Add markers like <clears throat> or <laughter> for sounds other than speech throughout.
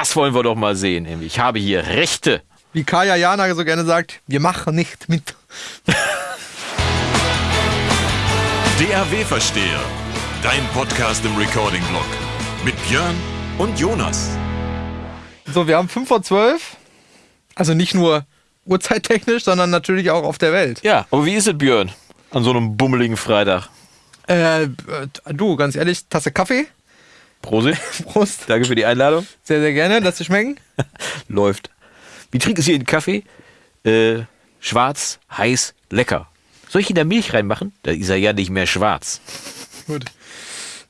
Das wollen wir doch mal sehen. Ich habe hier Rechte. Wie Kaya Jana so gerne sagt, wir machen nicht mit. DAW-Versteher. Dein Podcast im Recording-Blog. Mit Björn und Jonas. So, wir haben 5 vor 12. Also nicht nur uhrzeittechnisch, sondern natürlich auch auf der Welt. Ja, aber wie ist es, Björn? An so einem bummeligen Freitag. Äh, du, ganz ehrlich, Tasse Kaffee. Prosit. <laughs> Prost. Danke für die Einladung. Sehr, sehr gerne. Lass dir schmecken. <laughs> Läuft. Wie trinkst du hier den Kaffee? Äh, schwarz, heiß, lecker. Soll ich in der Milch reinmachen? Da ist er ja nicht mehr schwarz. Gut.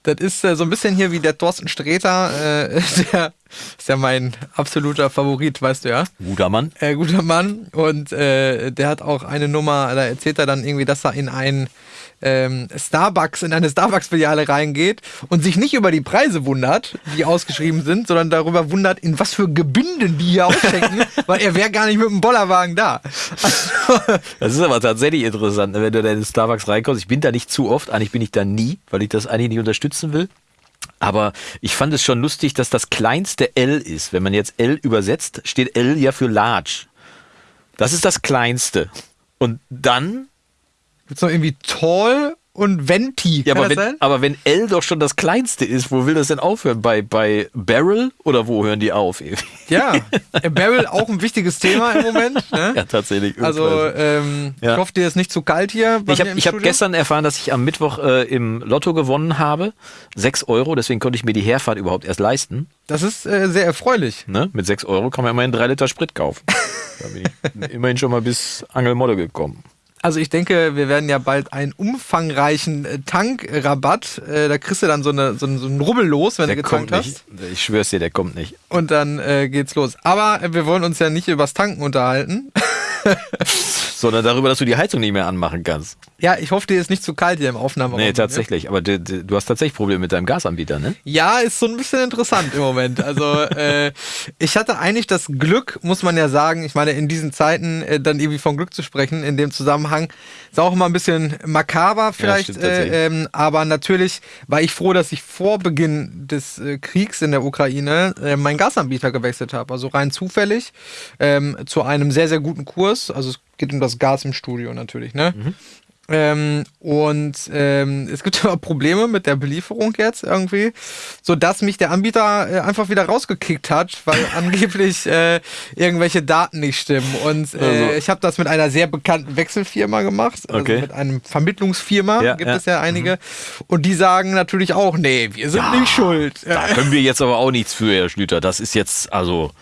Das ist äh, so ein bisschen hier wie der Thorsten Sträter. Äh, <laughs> der ist ja mein absoluter Favorit, weißt du ja. Guter Mann. Äh, guter Mann. Und äh, der hat auch eine Nummer, da erzählt er dann irgendwie, dass er in ein ähm, Starbucks, in eine Starbucks-Filiale reingeht und sich nicht über die Preise wundert, die ausgeschrieben sind, sondern darüber wundert, in was für Gebinden die hier ausschenken, <laughs> weil er wäre gar nicht mit dem Bollerwagen da. Also, Das ist aber tatsächlich interessant, wenn du da in Starbucks reinkommst. Ich bin da nicht zu oft, eigentlich bin ich da nie, weil ich das eigentlich nicht unterstützen will. Aber ich fand es schon lustig, dass das kleinste L ist. Wenn man jetzt L übersetzt, steht L ja für large. Das ist das kleinste. Und dann, gibt's noch irgendwie Tall und Venti. ja, Kann aber wenn, sein? aber wenn L doch schon das kleinste ist, wo will das denn aufhören? Bei, bei Barrel oder wo hören die auf? Ja, <laughs> äh, Barrel auch ein wichtiges Thema im Moment. Ne? ja, tatsächlich. Also, ähm, Ja. ich hoffe, dir ist nicht zu kalt hier. Ich habe hab gestern erfahren, dass ich am Mittwoch äh, im Lotto gewonnen habe. Sechs Euro, deswegen konnte ich mir die Herfahrt überhaupt erst leisten. Das ist äh, sehr erfreulich. Ne? Mit sechs Euro kann man immerhin drei Liter Sprit kaufen. <laughs> Da bin ich immerhin schon mal bis Angelmodde gekommen. Also ich denke, wir werden ja bald einen umfangreichen äh, Tankrabatt. Äh, da kriegst du dann so, eine, so, einen- so einen Rubbel los, wenn Der du kommt getankt nicht. hast. Ich schwör's dir, der kommt nicht. Und dann äh, geht's los. Aber äh, wir wollen uns ja nicht übers Tanken unterhalten. <laughs> Sondern darüber, dass du die Heizung nicht mehr anmachen kannst. ja, ich hoffe, dir ist nicht zu kalt hier im Aufnahmeraum. Nee, tatsächlich. Aber du, du hast tatsächlich Probleme mit deinem Gasanbieter, ne? Ja, ist so ein bisschen interessant im Moment. Also äh, ich hatte eigentlich das Glück, muss man ja sagen, ich meine, in diesen Zeiten äh, dann irgendwie von Glück zu sprechen, in dem Zusammenhang, ist auch immer ein bisschen makaber vielleicht, stimmt tatsächlich. äh, ähm, aber natürlich war ich froh, dass ich vor Beginn des äh, Kriegs in der Ukraine äh, meinen Gasanbieter gewechselt habe. Also rein zufällig ähm, zu einem sehr, sehr guten Kurs. Also es geht um das Gas im Studio natürlich, ne? Ähm, und ähm, es gibt <laughs> aber Probleme mit der Belieferung jetzt irgendwie, so dass mich der Anbieter äh, einfach wieder rausgekickt hat, weil <laughs> angeblich äh, irgendwelche Daten nicht stimmen. Und äh, Also. ich habe das mit einer sehr bekannten Wechselfirma gemacht, also Okay. mit einem Vermittlungsfirma Ja, gibt ja. Mhm. es ja einige. Und die sagen natürlich auch, nee, wir sind nicht schuld. Da können wir jetzt aber auch nichts für, Herr Schlüter. Das ist jetzt, also,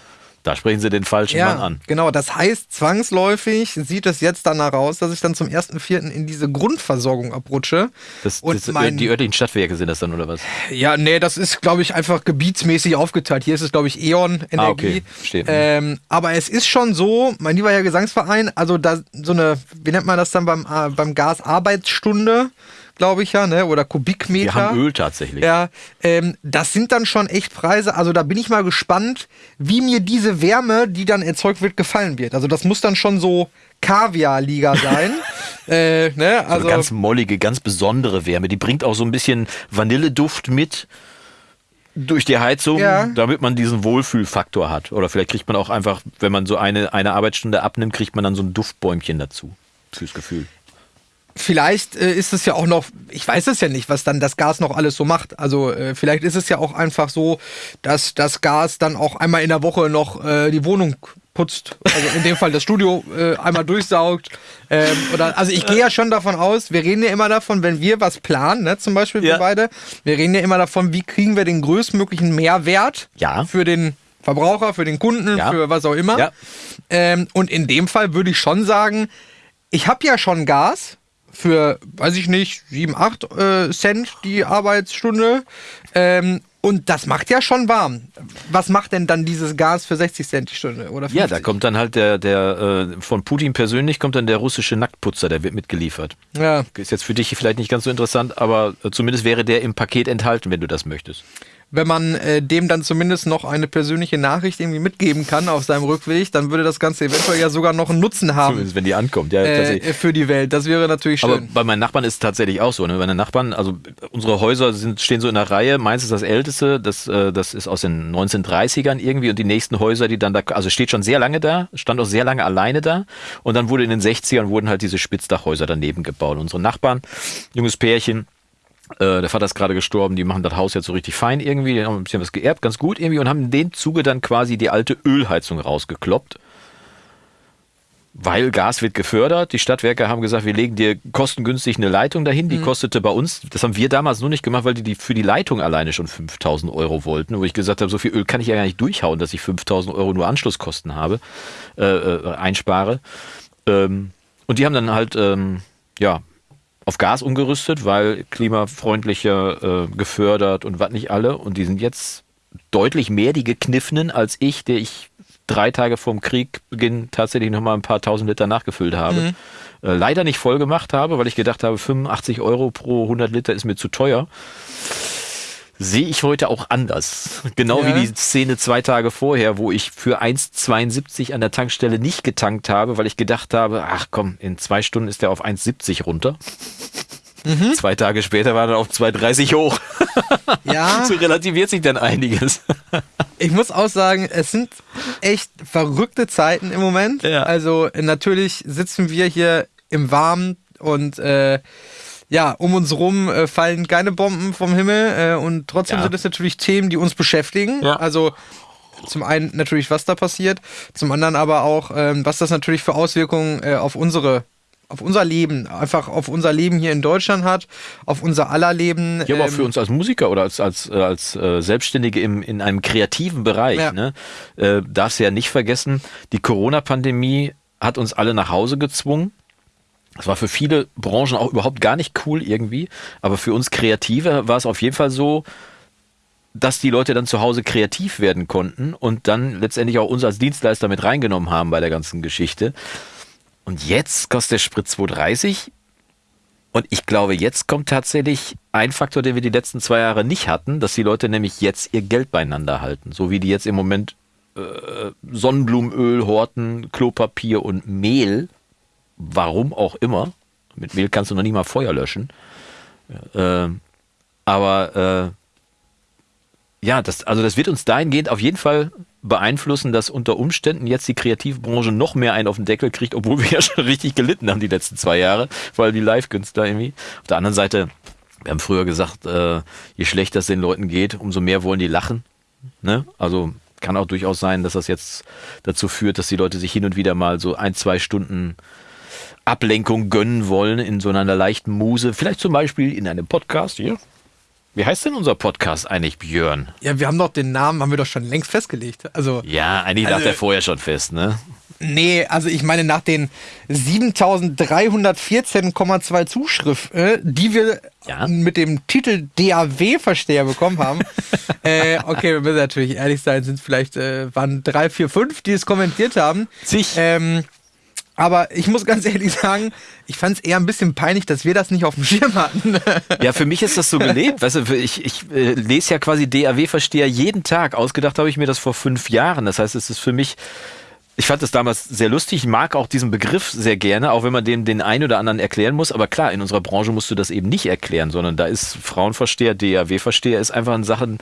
da sprechen Sie den falschen Mann an. genau. Das heißt, zwangsläufig sieht es jetzt danach aus, dass ich dann zum 1.4. in diese Grundversorgung abrutsche. Das, und das, mein, die örtlichen Stadtwerke sind das dann, oder was? Ja, nee, das ist, glaube ich, einfach gebietsmäßig aufgeteilt. Hier ist es, glaube ich, E.ON Energie. Ah, okay. Verstehe. Ähm, aber es ist schon so, mein lieber Herr Gesangsverein, also da so eine, wie nennt man das dann beim, äh, beim Gas Arbeitsstunde, glaube ich ja, ne? Oder Kubikmeter. Wir haben Öl tatsächlich. Ja, ähm, das sind dann schon echt Preise. Also da bin ich mal gespannt, wie mir diese Wärme, die dann erzeugt wird, gefallen wird. Also das muss dann schon so Kaviar-Liga sein. <laughs> äh, ne? Also Also ganz mollige, ganz besondere Wärme. Die bringt auch so ein bisschen Vanilleduft mit durch die Heizung, Ja. damit man diesen Wohlfühlfaktor hat. Oder vielleicht kriegt man auch einfach, wenn man so eine, eine Arbeitsstunde abnimmt, kriegt man dann so ein Duftbäumchen dazu. Fürs Gefühl. Vielleicht äh, ist es ja auch noch, ich weiß es ja nicht, was dann das Gas noch alles so macht. Also äh, vielleicht ist es ja auch einfach so, dass das Gas dann auch einmal in der Woche noch äh, die Wohnung putzt. Also in dem Fall das Studio äh, einmal durchsaugt. Ähm, oder, also ich gehe ja schon davon aus, wir reden ja immer davon, wenn wir was planen, ne, zum Beispiel wir Ja. beide, wir reden ja immer davon, wie kriegen wir den größtmöglichen Mehrwert Ja. für den Verbraucher, für den Kunden, Ja. für was auch immer. Ja. Ähm, und in dem Fall würde ich schon sagen, ich habe ja schon Gas für, weiß ich nicht, 7, 8 äh, Cent die Arbeitsstunde. Ähm, und das macht ja schon warm. Was macht denn dann dieses Gas für 60 Cent die Stunde? Oder 50? Ja, da kommt dann halt der, der äh, von Putin persönlich kommt dann der russische Nacktputzer, der wird mitgeliefert. Ja. Ist jetzt für dich vielleicht nicht ganz so interessant, aber äh, zumindest wäre der im Paket enthalten, wenn du das möchtest. Wenn man äh, dem dann zumindest noch eine persönliche Nachricht irgendwie mitgeben kann auf seinem Rückweg, dann würde das Ganze eventuell ja sogar noch einen Nutzen haben. Zumindest wenn die ankommt, ja. Äh, tatsächlich. für die Welt. Das wäre natürlich schön. Aber bei meinen Nachbarn ist es tatsächlich auch so. Ne? Meine Nachbarn, also unsere Häuser sind, stehen so in der Reihe. Meins ist das älteste, das, äh, das ist aus den 1930ern irgendwie. Und die nächsten Häuser, die dann da, also steht schon sehr lange da, stand auch sehr lange alleine da. Und dann wurde in den 60ern wurden halt diese Spitzdachhäuser daneben gebaut. Unsere Nachbarn, junges Pärchen, äh, der Vater ist gerade gestorben, die machen das Haus jetzt so richtig fein irgendwie, die haben ein bisschen was geerbt, ganz gut irgendwie und haben in dem Zuge dann quasi die alte Ölheizung rausgekloppt. Weil Gas wird gefördert. Die Stadtwerke haben gesagt, wir legen dir kostengünstig eine Leitung dahin. Die kostete bei uns, das haben wir damals nur nicht gemacht, weil die, die für die Leitung alleine schon 5000 Euro wollten. Wo ich gesagt habe, so viel Öl kann ich ja gar nicht durchhauen, dass ich 5000 Euro nur Anschlusskosten habe, äh, äh, einspare. Ähm, und die haben dann halt, ähm, ja, auf Gas umgerüstet, weil klimafreundlicher äh, gefördert und was nicht alle. Und die sind jetzt deutlich mehr die Gekniffenen als ich, der ich drei Tage vorm Kriegbeginn tatsächlich nochmal ein paar tausend Liter nachgefüllt habe. Äh, leider nicht voll gemacht habe, weil ich gedacht habe, 85 Euro pro 100 Liter ist mir zu teuer. Sehe ich heute auch anders. Genau Ja. wie die Szene zwei Tage vorher, wo ich für 1,72 an der Tankstelle nicht getankt habe, weil ich gedacht habe, ach komm, in zwei Stunden ist der auf 1,70 runter. Zwei Tage später war er auf 2,30 hoch. <laughs> ja, So relativiert sich dann einiges. <laughs> ich muss auch sagen, es sind echt verrückte Zeiten im Moment. Ja. Also natürlich sitzen wir hier im Warmen und äh, ja, um uns rum äh, fallen keine Bomben vom Himmel äh, und trotzdem Ja. sind es natürlich Themen, die uns beschäftigen. Ja. Also zum einen natürlich, was da passiert, zum anderen aber auch, ähm, was das natürlich für Auswirkungen äh, auf unsere auf unser Leben, einfach auf unser Leben hier in Deutschland hat, auf unser aller Leben. Ja, aber ähm, für uns als Musiker oder als, als, äh, als äh, Selbstständige im, in einem kreativen Bereich, Ja. ne, äh, darfst du ja nicht vergessen, die Corona-Pandemie hat uns alle nach Hause gezwungen. Das war für viele Branchen auch überhaupt gar nicht cool irgendwie, aber für uns Kreative war es auf jeden Fall so, dass die Leute dann zu Hause kreativ werden konnten und dann letztendlich auch uns als Dienstleister mit reingenommen haben bei der ganzen Geschichte. Und jetzt kostet der Sprit 2,30 und ich glaube, jetzt kommt tatsächlich ein Faktor, den wir die letzten zwei Jahre nicht hatten, dass die Leute nämlich jetzt ihr Geld beieinander halten. So wie die jetzt im Moment äh, Sonnenblumenöl horten, Klopapier und Mehl. Warum auch immer. Mit Mehl kannst du noch nicht mal Feuer löschen. Äh, aber äh, ja, das, also das wird uns dahingehend auf jeden Fall beeinflussen, dass unter Umständen jetzt die Kreativbranche noch mehr einen auf den Deckel kriegt, obwohl wir <laughs> ja schon richtig gelitten haben die letzten zwei Jahre, vor allem die Live-Künstler irgendwie. Auf der anderen Seite, wir haben früher gesagt, äh, je schlechter es den Leuten geht, umso mehr wollen die lachen. Ne? Also kann auch durchaus sein, dass das jetzt dazu führt, dass die Leute sich hin und wieder mal so ein, zwei Stunden Ablenkung gönnen wollen in so einer leichten Muse. Vielleicht zum Beispiel in einem Podcast hier. Wie heißt denn unser Podcast eigentlich, Björn? Ja, wir haben doch den Namen, haben wir doch schon längst festgelegt. Also, Ja, eigentlich lag Also- der vorher schon fest, ne? nee, also ich meine, nach den 7314,2 Zuschriften, die wir Ja. mit dem Titel DAW-Versteher bekommen haben, <laughs> äh, okay, wir müssen natürlich ehrlich sein, sind vielleicht, äh, waren drei, vier, fünf, die es kommentiert haben. Sich. Ähm, aber ich muss ganz ehrlich sagen, ich fand es eher ein bisschen peinlich, dass wir das nicht auf dem Schirm hatten. <laughs> Ja, für mich ist das so gelebt. Weißt du, ich, ich äh, lese ja quasi DAW-Versteher jeden Tag. Ausgedacht habe ich mir das vor fünf Jahren. Das heißt, es ist für mich. Ich fand das damals sehr lustig. Ich mag auch diesen Begriff sehr gerne, auch wenn man den den einen oder anderen erklären muss. Aber klar, in unserer Branche musst du das eben nicht erklären, sondern da ist Frauenversteher, DAW-Versteher ist einfach ein Sachen,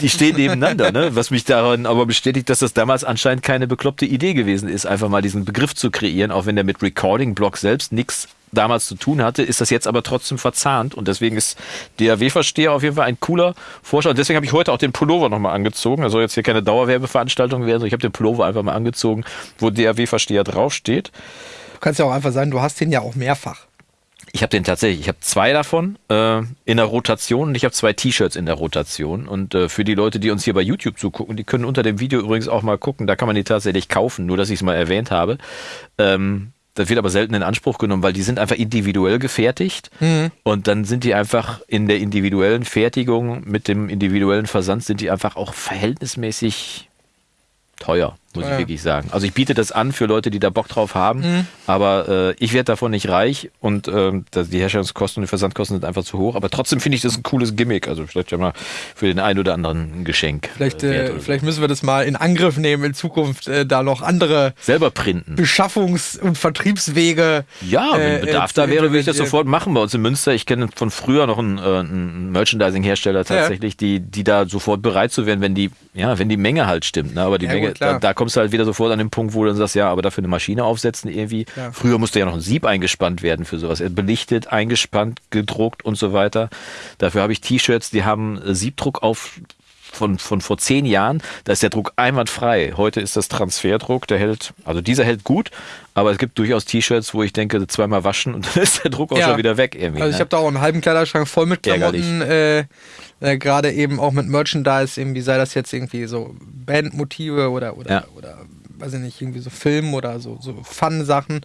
die stehen nebeneinander, ne? Was mich daran aber bestätigt, dass das damals anscheinend keine bekloppte Idee gewesen ist, einfach mal diesen Begriff zu kreieren, auch wenn der mit Recording-Block selbst nichts damals zu tun hatte, ist das jetzt aber trotzdem verzahnt und deswegen ist DAW-Versteher auf jeden Fall ein cooler Vorschlag. Und deswegen habe ich heute auch den Pullover nochmal angezogen. Also jetzt hier keine Dauerwerbeveranstaltung werden, ich habe den Pullover einfach mal angezogen, wo DAW-Versteher draufsteht. Du kannst ja auch einfach sagen, du hast den ja auch mehrfach. Ich habe den tatsächlich, ich habe zwei davon äh, in der Rotation und ich habe zwei T-Shirts in der Rotation. Und äh, für die Leute, die uns hier bei YouTube zugucken, die können unter dem Video übrigens auch mal gucken, da kann man die tatsächlich kaufen, nur dass ich es mal erwähnt habe. Ähm, das wird aber selten in Anspruch genommen, weil die sind einfach individuell gefertigt und dann sind die einfach in der individuellen Fertigung mit dem individuellen Versand sind die einfach auch verhältnismäßig teuer. Muss Ja. ich wirklich sagen. Also ich biete das an für Leute, die da Bock drauf haben, Mhm. aber äh, ich werde davon nicht reich und das- die Herstellungskosten und die Versandkosten sind einfach zu hoch. Aber trotzdem finde ich das ein cooles Gimmick. Also vielleicht ja mal für den einen oder anderen ein Geschenk. Vielleicht, äh, äh, vielleicht müssen wir das mal in Angriff nehmen, in Zukunft äh, da noch andere selber printen. Beschaffungs- und Vertriebswege. Ja, wenn äh, Bedarf äh, da wäre, würde ich das äh, sofort machen bei uns in Münster. Ich kenne von früher noch einen, äh, einen Merchandising-Hersteller tatsächlich, die, die da sofort bereit zu werden, wenn die, ja, wenn die Menge halt stimmt. Ne? Aber die Ja, Menge, gut, da, da kommst du halt wieder sofort an den Punkt, wo du dann sagst, ja, aber dafür eine Maschine aufsetzen irgendwie. Ja. Früher musste ja noch ein Sieb eingespannt werden für sowas. Belichtet, eingespannt, gedruckt und so weiter. Dafür habe ich T-Shirts, die haben Siebdruck auf von, von vor zehn Jahren, da ist der Druck einwandfrei. Heute ist das Transferdruck, der hält, also dieser hält gut, aber es gibt durchaus T-Shirts, wo ich denke, zweimal waschen und <laughs> dann ist der Druck auch Ja. schon wieder weg irgendwie. Also ich ne? habe da auch einen halben Kleiderschrank voll mit. Klamotten, äh, äh, gerade eben auch mit Merchandise, irgendwie sei das jetzt irgendwie so Bandmotive oder oder Ja. oder weiß ich nicht, irgendwie so Film oder so, so Fun-Sachen.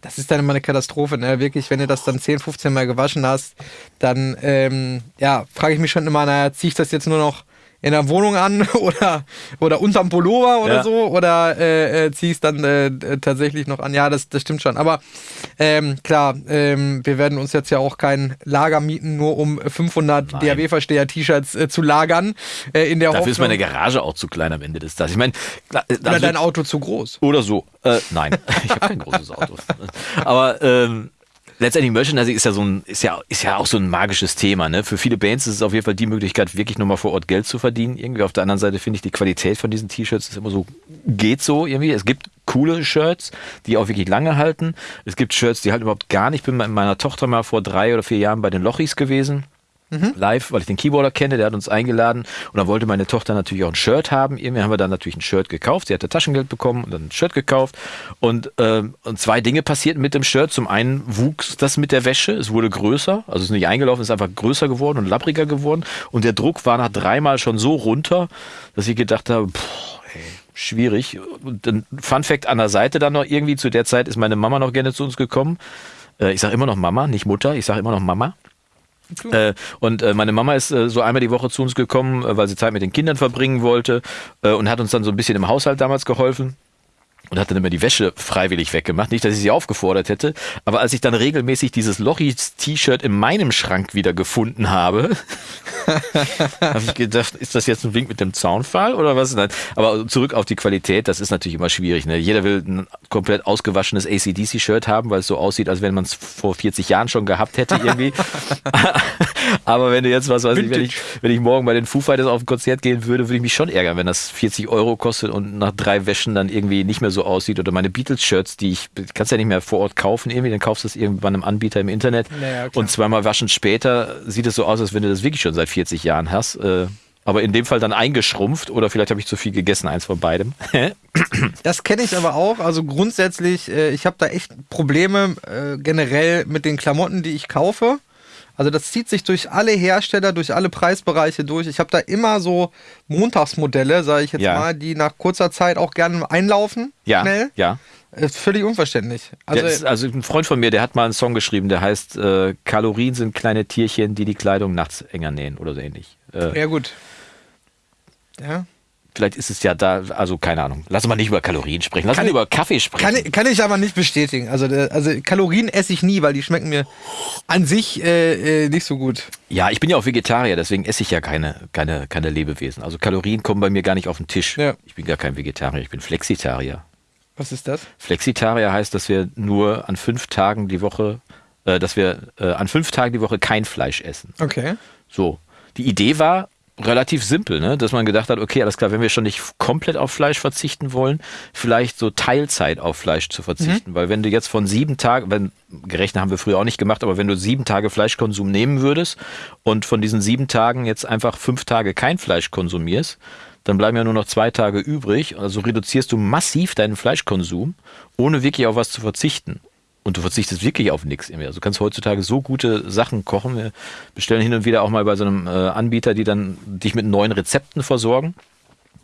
Das ist dann immer eine Katastrophe, ne? Wirklich, wenn du das dann 10, 15 Mal gewaschen hast, dann ähm, ja, frage ich mich schon immer, naja, ziehe ich das jetzt nur noch in der Wohnung an <laughs> oder, oder unterm Pullover oder Ja. so oder äh, äh, es dann äh, tatsächlich noch an. Ja, das, das stimmt schon. Aber ähm, klar, ähm, wir werden uns jetzt ja auch kein Lager mieten, nur um 500 Nein. DAW-Versteher-T-Shirts äh, zu lagern. Äh, in der Dafür Hoffnung, ist meine Garage auch zu klein am Ende des Tages. Ich meine, äh, oder also- dein Auto zu groß. Oder so. Äh, nein, <laughs> ich habe kein großes Auto. Aber ähm, letztendlich Merchandising ist ja so ein, ist ja, ist ja auch so ein magisches Thema. Ne? Für viele Bands ist es auf jeden Fall die Möglichkeit, wirklich nochmal vor Ort Geld zu verdienen. Irgendwie auf der anderen Seite finde ich die Qualität von diesen T-Shirts ist immer so, geht so irgendwie. Es gibt coole Shirts, die auch wirklich lange halten. Es gibt Shirts, die halt überhaupt gar nicht. Ich bin mit meiner Tochter mal vor drei oder vier Jahren bei den Lochis gewesen live, weil ich den Keyboarder kenne, der hat uns eingeladen und dann wollte meine Tochter natürlich auch ein Shirt haben. Irgendwie haben wir dann natürlich ein Shirt gekauft. Sie hatte Taschengeld bekommen und dann ein Shirt gekauft und, ähm, und zwei Dinge passierten mit dem Shirt. Zum einen wuchs das mit der Wäsche, es wurde größer, also es ist nicht eingelaufen, es ist einfach größer geworden und lappriger geworden und der Druck war nach dreimal schon so runter, dass ich gedacht habe, boah, ey, schwierig. Und dann Fun Fact an der Seite dann noch irgendwie, zu der Zeit ist meine Mama noch gerne zu uns gekommen. Äh, Ich sage immer noch Mama, nicht Mutter, ich sage immer noch Mama. Äh, und äh, meine Mama ist äh, so einmal die Woche zu uns gekommen, weil sie Zeit mit den Kindern verbringen wollte und hat uns dann so ein bisschen im Haushalt damals geholfen. Und hat dann immer die Wäsche freiwillig weggemacht. Nicht, dass ich sie aufgefordert hätte. Aber als ich dann regelmäßig dieses Lochis-T-Shirt in meinem Schrank wieder gefunden habe, <laughs> habe ich gedacht, ist das jetzt ein Wink mit dem Zaunfall oder was? Nein. Aber zurück auf die Qualität, das ist natürlich immer schwierig. Ne? Jeder will ein komplett ausgewaschenes ACDC-Shirt haben, weil es so aussieht, als wenn man es vor 40 Jahren schon gehabt hätte irgendwie. <laughs> Aber wenn du jetzt, was weiß ich, wenn ich, wenn ich morgen bei den Foo Fighters auf ein Konzert gehen würde, würde ich mich schon ärgern, wenn das 40 Euro kostet und nach drei Wäschen dann irgendwie nicht mehr so aussieht. Oder meine Beatles-Shirts, die ich, kannst ja nicht mehr vor Ort kaufen irgendwie, dann kaufst du es irgendwann einem Anbieter im Internet. Naja, und zweimal waschen später sieht es so aus, als wenn du das wirklich schon seit 40 Jahren hast. Äh, aber in dem Fall dann eingeschrumpft oder vielleicht habe ich zu viel gegessen, eins von beidem. <clears throat> Das kenne ich aber auch. Also grundsätzlich, äh, ich habe da echt Probleme äh, generell mit den Klamotten, die ich kaufe. Also das zieht sich durch alle Hersteller, durch alle Preisbereiche durch. Ich habe da immer so Montagsmodelle, sage ich jetzt Ja. mal, die nach kurzer Zeit auch gerne einlaufen. ja, Schnell. ja. Ist völlig unverständlich. Also, ist, also ein Freund von mir, der hat mal einen Song geschrieben, der heißt äh, Kalorien sind kleine Tierchen, die die Kleidung nachts enger nähen oder so ähnlich. Äh, ja gut. Ja. Vielleicht ist es ja da, also keine Ahnung. Lass mal nicht über Kalorien sprechen, lass ich- über Kaffee sprechen. Kann, ich- kann ich aber nicht bestätigen. Also, äh, also Kalorien esse ich nie, weil die schmecken mir an sich äh, äh, nicht so gut. ja, ich bin ja auch Vegetarier, deswegen esse ich ja keine, keine, keine Lebewesen. Also Kalorien kommen bei mir gar nicht auf den Tisch. Ja. Ich bin gar kein Vegetarier, ich bin Flexitarier. Was ist das? Flexitarier heißt, dass wir nur an fünf Tagen die Woche, äh, dass wir äh, an fünf Tagen die Woche kein Fleisch essen. Okay. So. Die Idee war relativ simpel, ne? dass man gedacht hat, okay, alles klar, wenn wir schon nicht komplett auf Fleisch verzichten wollen, vielleicht so Teilzeit auf Fleisch zu verzichten. Weil wenn du jetzt von sieben Tagen, wenn, gerechnet haben wir früher auch nicht gemacht, aber wenn du sieben Tage Fleischkonsum nehmen würdest und von diesen sieben Tagen jetzt einfach fünf Tage kein Fleisch konsumierst, dann bleiben ja nur noch zwei Tage übrig. Also reduzierst du massiv deinen Fleischkonsum, ohne wirklich auf was zu verzichten. Und du verzichtest wirklich auf nichts mehr. Also du kannst heutzutage so gute Sachen kochen. Wir bestellen hin und wieder auch mal bei so einem äh, Anbieter, die dann dich mit neuen Rezepten versorgen.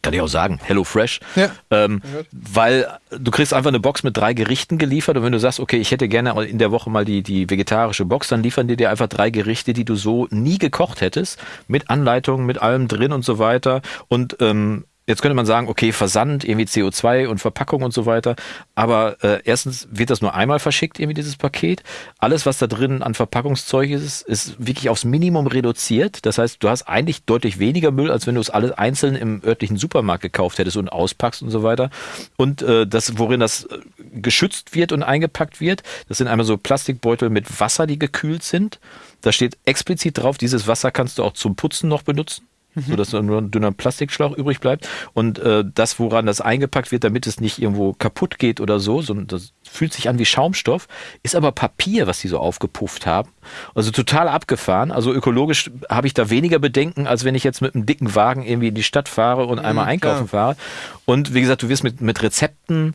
Kann ich auch sagen, Hello Fresh. Ja. Ähm, weil du kriegst einfach eine Box mit drei Gerichten geliefert und wenn du sagst, okay, ich hätte gerne in der Woche mal die, die vegetarische Box, dann liefern die dir einfach drei Gerichte, die du so nie gekocht hättest, mit Anleitungen, mit allem drin und so weiter. Und ähm, Jetzt könnte man sagen, okay, Versand, irgendwie CO2 und Verpackung und so weiter. Aber äh, erstens wird das nur einmal verschickt, irgendwie dieses Paket. Alles, was da drin an Verpackungszeug ist, ist wirklich aufs Minimum reduziert. Das heißt, du hast eigentlich deutlich weniger Müll, als wenn du es alles einzeln im örtlichen Supermarkt gekauft hättest und auspackst und so weiter. Und äh, das, worin das äh, geschützt wird und eingepackt wird, das sind einmal so Plastikbeutel mit Wasser, die gekühlt sind. Da steht explizit drauf, dieses Wasser kannst du auch zum Putzen noch benutzen sodass nur ein dünner Plastikschlauch übrig bleibt. Und äh, das, woran das eingepackt wird, damit es nicht irgendwo kaputt geht oder so, sondern das fühlt sich an wie Schaumstoff, ist aber Papier, was die so aufgepufft haben. Also total abgefahren. Also ökologisch habe ich da weniger Bedenken, als wenn ich jetzt mit einem dicken Wagen irgendwie in die Stadt fahre und einmal Mhm, einkaufen fahre. Und wie gesagt, du wirst mit, mit Rezepten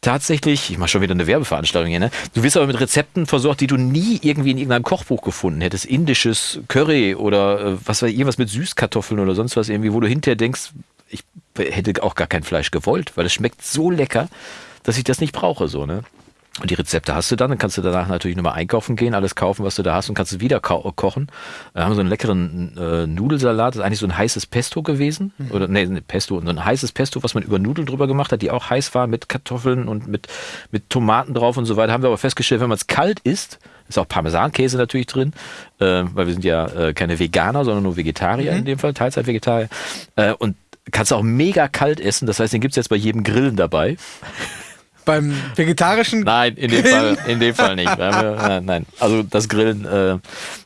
tatsächlich, ich mache schon wieder eine Werbeveranstaltung hier, ne? Du wirst aber mit Rezepten versorgt, die du nie irgendwie in irgendeinem Kochbuch gefunden hättest. Indisches Curry oder äh, was ich, irgendwas mit Süßkartoffeln oder sonst was irgendwie, wo du hinterher denkst, ich hätte auch gar kein Fleisch gewollt, weil es schmeckt so lecker, dass ich das nicht brauche, so, ne? Und die Rezepte hast du dann, dann kannst du danach natürlich nochmal einkaufen gehen, alles kaufen, was du da hast und kannst es wieder ko kochen. Wir haben so einen leckeren äh, Nudelsalat, das ist eigentlich so ein heißes Pesto gewesen. Oder nee, ne, Pesto, so ein heißes Pesto, was man über Nudeln drüber gemacht hat, die auch heiß waren mit Kartoffeln und mit, mit Tomaten drauf und so weiter. Haben wir aber festgestellt, wenn man es kalt isst, ist auch Parmesankäse natürlich drin, äh, weil wir sind ja äh, keine Veganer, sondern nur Vegetarier in dem Fall, Teilzeit-Vegetarier. Äh, und kannst auch mega kalt essen, das heißt, den gibt's jetzt bei jedem Grillen dabei. Beim vegetarischen. Nein, in dem Grillen? Fall, in dem Fall nicht. <laughs> Nein. Also das Grillen, äh,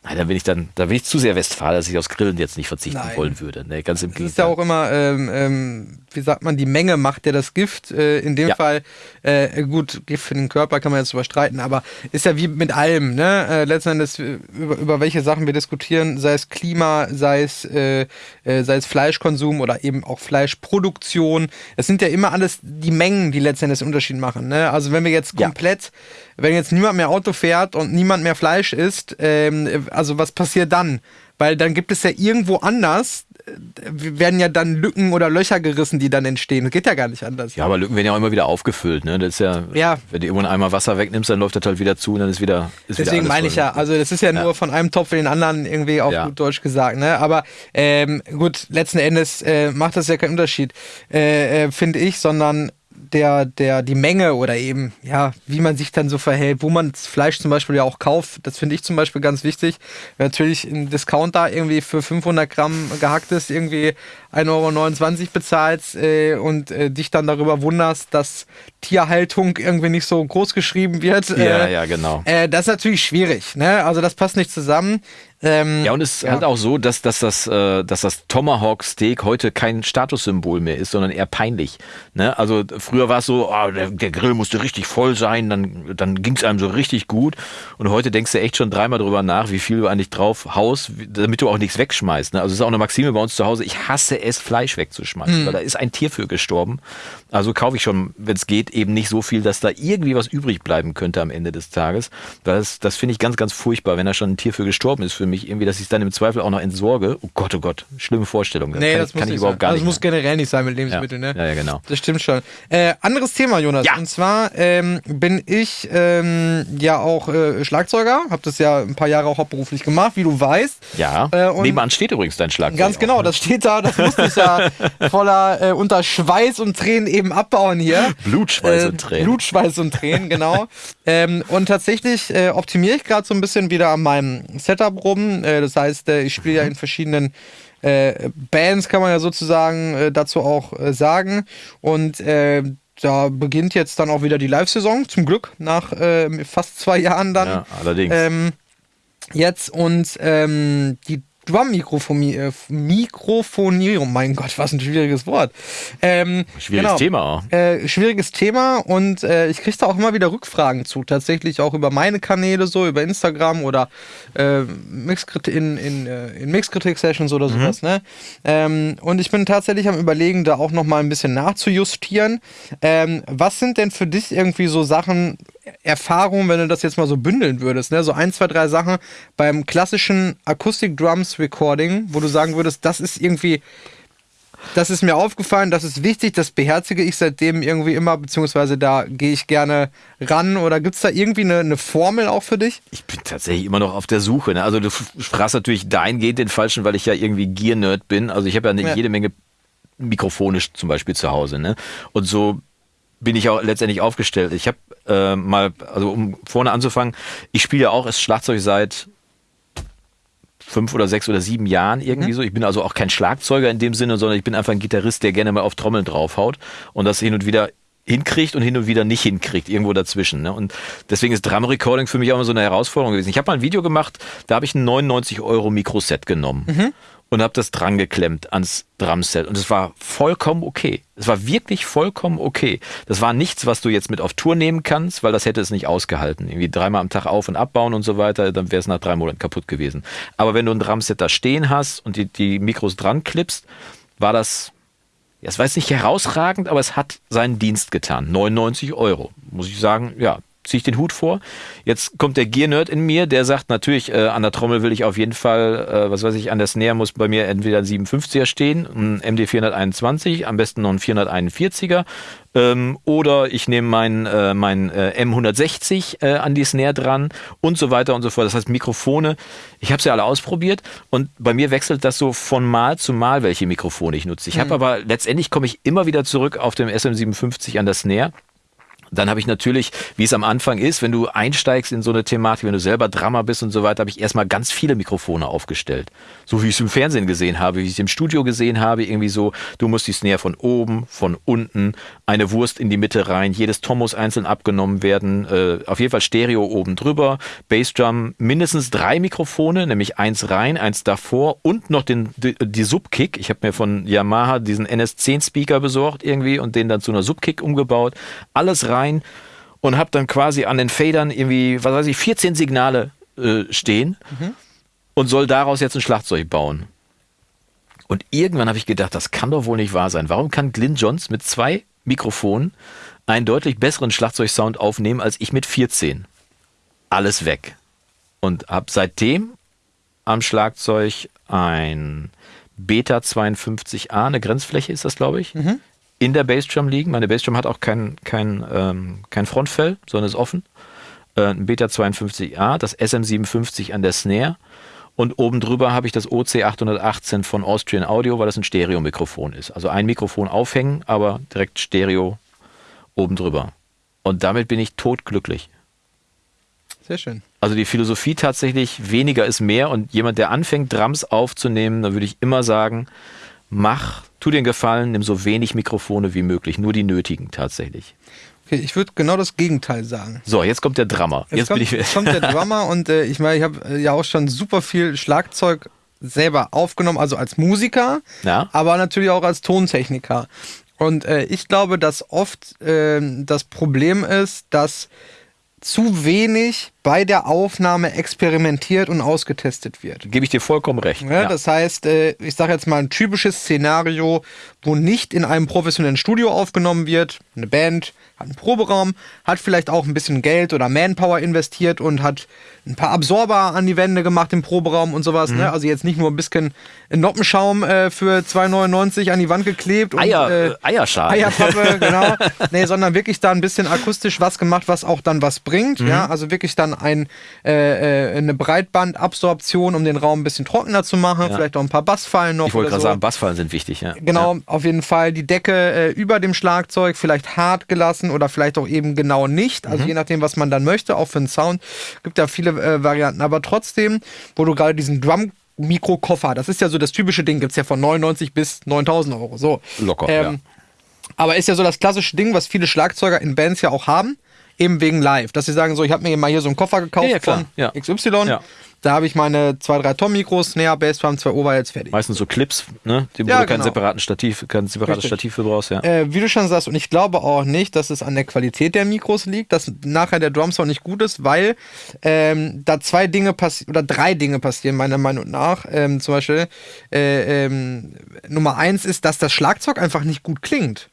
nein, da bin ich dann, da bin ich zu sehr Westfalen, dass ich aufs Grillen jetzt nicht verzichten Nein. wollen würde. Nee, ganz im Das ist ja Gegenteil. auch immer, ähm, ähm, wie sagt man, die Menge macht ja das Gift. Äh, in dem Ja. Fall, äh, gut, Gift für den Körper kann man jetzt überstreiten, aber ist ja wie mit allem, ne? Äh, letzten Endes, äh, über, über welche Sachen wir diskutieren, sei es Klima, sei es, äh, äh, sei es Fleischkonsum oder eben auch Fleischproduktion. Es sind ja immer alles die Mengen, die letzten Endes Unterschied machen. Ne? Also wenn wir jetzt Ja. komplett, wenn jetzt niemand mehr Auto fährt und niemand mehr Fleisch isst, ähm, also was passiert dann? Weil dann gibt es ja irgendwo anders, äh, werden ja dann Lücken oder Löcher gerissen, die dann entstehen. Das geht ja gar nicht anders. Ja, aber Lücken werden ja auch immer wieder aufgefüllt. Ne? Das ist ja, Ja. wenn du irgendwo einmal Wasser wegnimmst, dann läuft das halt wieder zu und dann ist wieder. Ist wieder Deswegen alles meine ich ja, also das ist ja, Ja. nur von einem Topf in den anderen irgendwie auf Ja. gut Deutsch gesagt, ne? Aber ähm, gut, letzten Endes äh, macht das ja keinen Unterschied, äh, äh, finde ich, sondern der, der, die Menge oder eben, ja, wie man sich dann so verhält, wo man das Fleisch zum Beispiel ja auch kauft, das finde ich zum Beispiel ganz wichtig. Wenn natürlich ein Discounter irgendwie für 500 Gramm gehacktes irgendwie 1,29 Euro bezahlst äh, und äh, dich dann darüber wunderst, dass Tierhaltung irgendwie nicht so groß geschrieben wird. Ja, äh, ja, genau. äh, das ist natürlich schwierig, ne? Also das passt nicht zusammen. Ähm, Ja, und es ist halt auch so, dass, dass, das, äh, dass das Tomahawk Steak heute kein Statussymbol mehr ist, sondern eher peinlich. Ne? Also früher war es so, oh, der, der Grill musste richtig voll sein, dann, dann ging es einem so richtig gut. Und heute denkst du echt schon dreimal drüber nach, wie viel du eigentlich drauf haust, damit du auch nichts wegschmeißt. Ne? Also es ist auch eine Maxime bei uns zu Hause, ich hasse es, Fleisch wegzuschmeißen, weil da ist ein Tier für gestorben. Also kaufe ich schon, wenn es geht, eben nicht so viel, dass da irgendwie was übrig bleiben könnte am Ende des Tages. Das, das finde ich ganz, ganz furchtbar, wenn da schon ein Tier für gestorben ist für mich, irgendwie, dass ich es dann im Zweifel auch noch entsorge. Oh Gott, oh Gott, schlimme Vorstellung. nee, kann, das muss kann nicht ich überhaupt sein. gar also, nicht. Das muss generell nicht sein mit Lebensmitteln, ja. ne? ja, ja, genau. Das stimmt schon. Äh, anderes Thema, Jonas. Ja. Und zwar ähm, bin ich ähm, ja auch äh, Schlagzeuger, habe das ja ein paar Jahre auch hauptberuflich gemacht, wie du weißt. Ja, Äh, und- nebenan steht übrigens dein Schlagzeug. Ganz auch, genau, ne? das steht da, das musste ich ja <laughs> voller äh, unter Schweiß und Tränen eben abbauen hier. Blut, Schweiß Äh, und Tränen. Blut, Schweiß und Tränen, genau. <laughs> ähm, und tatsächlich äh, optimiere ich gerade so ein bisschen wieder an meinem Setup rum. Äh, das heißt, äh, ich spiele ja in verschiedenen äh, Bands, kann man ja sozusagen äh, dazu auch sagen. Und da beginnt jetzt dann auch wieder die Live-Saison, zum Glück, nach fast zwei Jahren dann. Ja, allerdings. Ähm, jetzt und ähm, die Drum-Mikrofonie, äh, Mikrofonierung, mein Gott, was ein schwieriges Wort. Ähm, Schwieriges Thema auch. Äh, schwieriges Thema und äh, ich kriege da auch immer wieder Rückfragen zu, tatsächlich auch über meine Kanäle, so über Instagram oder äh, in, in, äh, in Mixkritik-Sessions oder sowas. Ne? Ähm, und ich bin tatsächlich am Überlegen, da auch nochmal ein bisschen nachzujustieren. Ähm, was sind denn für dich irgendwie so Sachen, Erfahrungen, wenn du das jetzt mal so bündeln würdest, ne? So ein, zwei, drei Sachen beim klassischen Acoustic Drums Recording, wo du sagen würdest, das ist irgendwie, das ist mir aufgefallen, das ist wichtig, das beherzige ich seitdem irgendwie immer, beziehungsweise da gehe ich gerne ran. Oder gibt es da irgendwie eine, eine Formel auch für dich? Ich bin tatsächlich immer noch auf der Suche. Ne? Also du fragst natürlich dahingehend den Falschen, weil ich ja irgendwie Gear-Nerd bin. Also ich habe ja eine Ja. jede Menge mikrofonisch zum Beispiel zu Hause. Ne? Und so bin ich auch letztendlich aufgestellt. Ich habe äh, mal, also um vorne anzufangen, ich spiele ja auch das Schlagzeug seit fünf oder sechs oder sieben Jahren irgendwie mhm. so. Ich bin also auch kein Schlagzeuger in dem Sinne, sondern ich bin einfach ein Gitarrist, der gerne mal auf Trommeln draufhaut und das hin und wieder hinkriegt und hin und wieder nicht hinkriegt, irgendwo dazwischen. Ne? Und deswegen ist Drum Recording für mich auch immer so eine Herausforderung gewesen. Ich habe mal ein Video gemacht, da habe ich ein 99 Euro Mikroset genommen. Mhm und habe das dran geklemmt ans Drumset und es war vollkommen okay. Es war wirklich vollkommen okay. Das war nichts, was du jetzt mit auf Tour nehmen kannst, weil das hätte es nicht ausgehalten. Irgendwie dreimal am Tag auf und abbauen und so weiter, dann wäre es nach drei Monaten kaputt gewesen. Aber wenn du ein Drumset da stehen hast und die, die Mikros dran klippst, war das, ja, es war jetzt nicht herausragend, aber es hat seinen Dienst getan. 99 Euro. Muss ich sagen, ja, ziehe ich den Hut vor. Jetzt kommt der Gear-Nerd in mir, der sagt natürlich, äh, an der Trommel will ich auf jeden Fall, äh, was weiß ich, an der Snare muss bei mir entweder ein 57er stehen, ein MD 421, am besten noch ein 441er. Ähm, oder ich nehme meinen äh, mein, äh, M160 äh, an die Snare dran und so weiter und so fort. Das heißt Mikrofone. Ich habe sie alle ausprobiert und bei mir wechselt das so von Mal zu Mal, welche Mikrofone ich nutze. Ich habe mhm. aber letztendlich komme ich immer wieder zurück auf dem SM57 an der Snare dann habe ich natürlich, wie es am Anfang ist, wenn du einsteigst in so eine Thematik, wenn du selber Drama bist und so weiter, habe ich erstmal ganz viele Mikrofone aufgestellt. So wie ich es im Fernsehen gesehen habe, wie ich es im Studio gesehen habe, irgendwie so, du musst die Snare von oben, von unten, eine Wurst in die Mitte rein, jedes Tom muss einzeln abgenommen werden, äh, auf jeden Fall Stereo oben drüber, Bassdrum, mindestens drei Mikrofone, nämlich eins rein, eins davor und noch den, die, die Subkick. Ich habe mir von Yamaha diesen NS10 Speaker besorgt irgendwie und den dann zu einer Subkick umgebaut. Alles rein rein und habe dann quasi an den Federn irgendwie, was weiß ich, 14 Signale äh, stehen mhm. und soll daraus jetzt ein Schlagzeug bauen. Und irgendwann habe ich gedacht, das kann doch wohl nicht wahr sein. Warum kann Glyn Johns mit zwei Mikrofonen einen deutlich besseren Schlagzeugsound aufnehmen als ich mit 14? Alles weg. Und habe seitdem am Schlagzeug ein Beta 52A, eine Grenzfläche ist das, glaube ich, mhm in der Bassdrum liegen. Meine Bassdrum hat auch kein, kein, ähm, kein Frontfell, sondern ist offen. Äh, ein Beta 52A, das SM57 an der Snare. Und oben drüber habe ich das OC818 von Austrian Audio, weil das ein Stereo-Mikrofon ist. Also ein Mikrofon aufhängen, aber direkt Stereo oben drüber. Und damit bin ich totglücklich. Sehr schön. Also die Philosophie tatsächlich, weniger ist mehr. Und jemand, der anfängt, Drums aufzunehmen, da würde ich immer sagen, mach, tu dir einen Gefallen, nimm so wenig Mikrofone wie möglich, nur die nötigen tatsächlich. Okay, ich würde genau das Gegenteil sagen. So, jetzt kommt der Drummer. Jetzt, jetzt kommt, jetzt kommt der Drummer und äh, ich meine, ich habe äh, ja auch schon super viel Schlagzeug selber aufgenommen, also als Musiker, ja. aber natürlich auch als Tontechniker. Und äh, ich glaube, dass oft ähm, das Problem ist, dass zu wenig bei der Aufnahme experimentiert und ausgetestet wird. Gebe ich dir vollkommen recht. Ja, ja. Das heißt, äh, ich sage jetzt mal ein typisches Szenario, wo nicht in einem professionellen Studio aufgenommen wird, eine Band hat einen Proberaum, hat vielleicht auch ein bisschen Geld oder Manpower investiert und hat ein paar Absorber an die Wände gemacht im Proberaum und sowas. Ne? Mhm. Ne? Also jetzt nicht nur ein bisschen Noppenschaum äh, für 2,99 an die Wand geklebt. Eier, und, äh, Eierschalen. Eierpappe, <laughs> genau. nee, sondern wirklich da ein bisschen akustisch was gemacht, was auch dann was bringt. Mhm. Ja, also wirklich dann ein, äh, äh, eine Breitbandabsorption, um den Raum ein bisschen trockener zu machen. Ja. Vielleicht auch ein paar Bassfallen noch. Ich wollte gerade so. sagen, Bassfallen sind wichtig, ja. Genau, ja. auf jeden Fall. Die Decke äh, über dem Schlagzeug vielleicht hart gelassen oder vielleicht auch eben genau nicht. Also mhm. je nachdem, was man dann möchte, auch für den Sound. Gibt ja viele äh, Varianten. Aber trotzdem, wo du gerade diesen Drum Mikrokoffer, das ist ja so das typische Ding, gibt es ja von 99 bis 9000 Euro. So. Locker, ähm, ja. Aber ist ja so das klassische Ding, was viele Schlagzeuger in Bands ja auch haben, eben wegen Live. Dass sie sagen, so, ich habe mir mal hier so einen Koffer gekauft ja, ja, von XY. Da habe ich meine zwei, drei Tom-Mikros, Snare, Bassdrum, zwei Overheads fertig. Meistens so Clips, ne? Die, wo ja, du keinen genau. separaten Stativ, kein separates Richtig. Stativ für brauchst, ja. Äh, wie du schon sagst, und ich glaube auch nicht, dass es an der Qualität der Mikros liegt, dass nachher der Drumsound nicht gut ist, weil ähm, da zwei Dinge passieren, oder drei Dinge passieren, meiner Meinung nach. Ähm, zum Beispiel, äh, ähm, Nummer eins ist, dass das Schlagzeug einfach nicht gut klingt.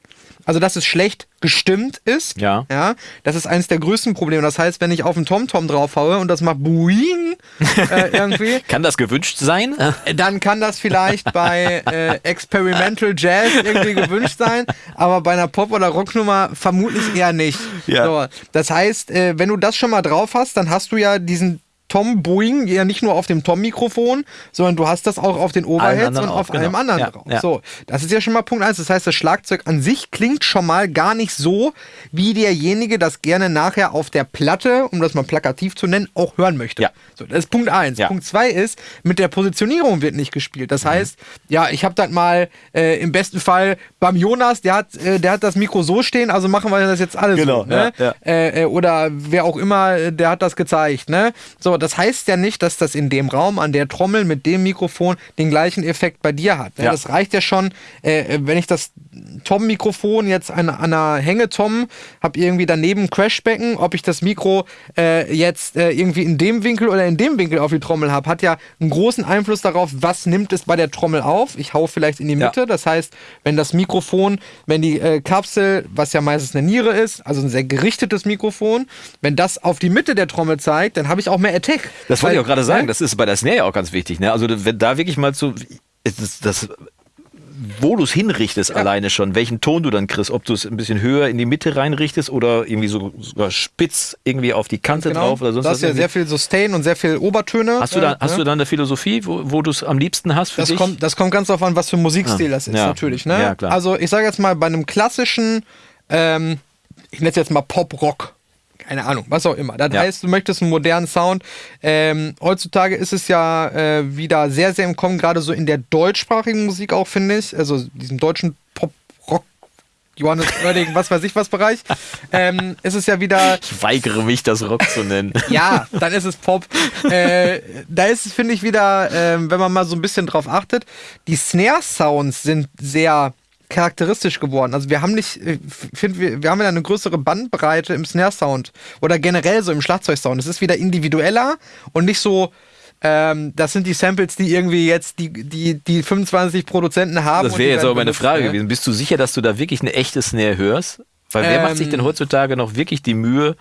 Also, dass es schlecht gestimmt ist. Ja. ja. Das ist eines der größten Probleme. Das heißt, wenn ich auf einen TomTom draufhaue und das macht Boing äh, <laughs> irgendwie. kann das gewünscht sein? Äh, dann kann das vielleicht bei äh, Experimental Jazz irgendwie gewünscht sein, aber bei einer Pop- oder Rocknummer vermutlich eher nicht. Ja. So, das heißt, äh, wenn du das schon mal drauf hast, dann hast du ja diesen Tom-Boing ja nicht nur auf dem Tom-Mikrofon, sondern du hast das auch auf den Overheads und auf auch, genau. allem anderen Ja, drauf. ja. So, das ist ja schon mal Punkt eins. Das heißt, das Schlagzeug an sich klingt schon mal gar nicht so, wie derjenige das gerne nachher auf der Platte, um das mal plakativ zu nennen, auch hören möchte. Ja. So, das ist Punkt eins. Punkt zwei ist, mit der Positionierung wird nicht gespielt. Mhm. Das heißt, ja, ich habe das mal äh, im besten Fall beim Jonas, der hat, äh, der hat das Mikro so stehen, also machen wir das jetzt alles Genau, so. Ne? Äh, äh, oder wer auch immer, äh, der hat das gezeigt. Ne? So, das heißt ja nicht, dass das in dem Raum an der Trommel mit dem Mikrofon den gleichen Effekt bei dir hat. Ne? Ja. Das reicht ja schon, äh, wenn ich das Tom-Mikrofon jetzt an, an einer Hängetom habe irgendwie daneben ein Crashbecken, ob ich das Mikro äh, jetzt äh, irgendwie in dem Winkel oder in dem Winkel auf die Trommel habe, hat ja einen großen Einfluss darauf, was nimmt es bei der Trommel auf. Ich hau vielleicht in die Ja. Mitte, das heißt, wenn das Mikrofon, wenn die äh, Kapsel, was ja meistens eine Niere ist, also ein sehr gerichtetes Mikrofon, wenn das auf die Mitte der Trommel zeigt, dann habe ich auch mehr Attack. Das wollte ich auch gerade sagen. ne? Das ist bei der Snare ja auch ganz wichtig. Ne? Also wenn da wirklich mal so das, das wo du es hinrichtest alleine schon, welchen Ton du dann kriegst, ob du es ein bisschen höher in die Mitte reinrichtest oder irgendwie so sogar spitz irgendwie auf die Kante Genau. drauf oder sonst was. ist ja sehr viel Sustain und sehr viel Obertöne. Hast du da, äh, hast ne? du da eine Philosophie, wo, wo du es am liebsten hast für Das dich? kommt, das kommt ganz darauf an, was für ein Musikstil Ah, das ist, ja. natürlich. Ne? Ja. Also ich sage jetzt mal, bei einem klassischen, ähm, ich nenne es jetzt mal Pop-Rock, keine Ahnung, was auch immer. Das Ja. heißt, du möchtest einen modernen Sound. Ähm, heutzutage ist es ja äh, wieder sehr, sehr im Kommen, gerade so in der deutschsprachigen Musik auch, finde ich. Also diesem deutschen Pop-Rock. Johannes Oerding, was weiß ich was Bereich, <laughs> ähm, ist es ja wieder ich weigere mich, das Rock zu nennen. <laughs> ja, dann ist es Pop. äh, da ist es, finde ich, wieder, ähm, wenn man mal so ein bisschen drauf achtet, die Snare-Sounds sind sehr charakteristisch geworden. Also wir haben nicht, ich finde, wir, wir haben ja eine größere Bandbreite im Snare-Sound oder generell so im Schlagzeugsound. Es ist wieder individueller und nicht so, ähm, das sind die Samples, die irgendwie jetzt die, die, die 25 Produzenten haben. Das wäre jetzt aber meine Frage gewesen. Bist du sicher, dass du da wirklich eine echte Snare hörst? Weil wer macht sich Ähm, denn heutzutage noch wirklich die Mühe,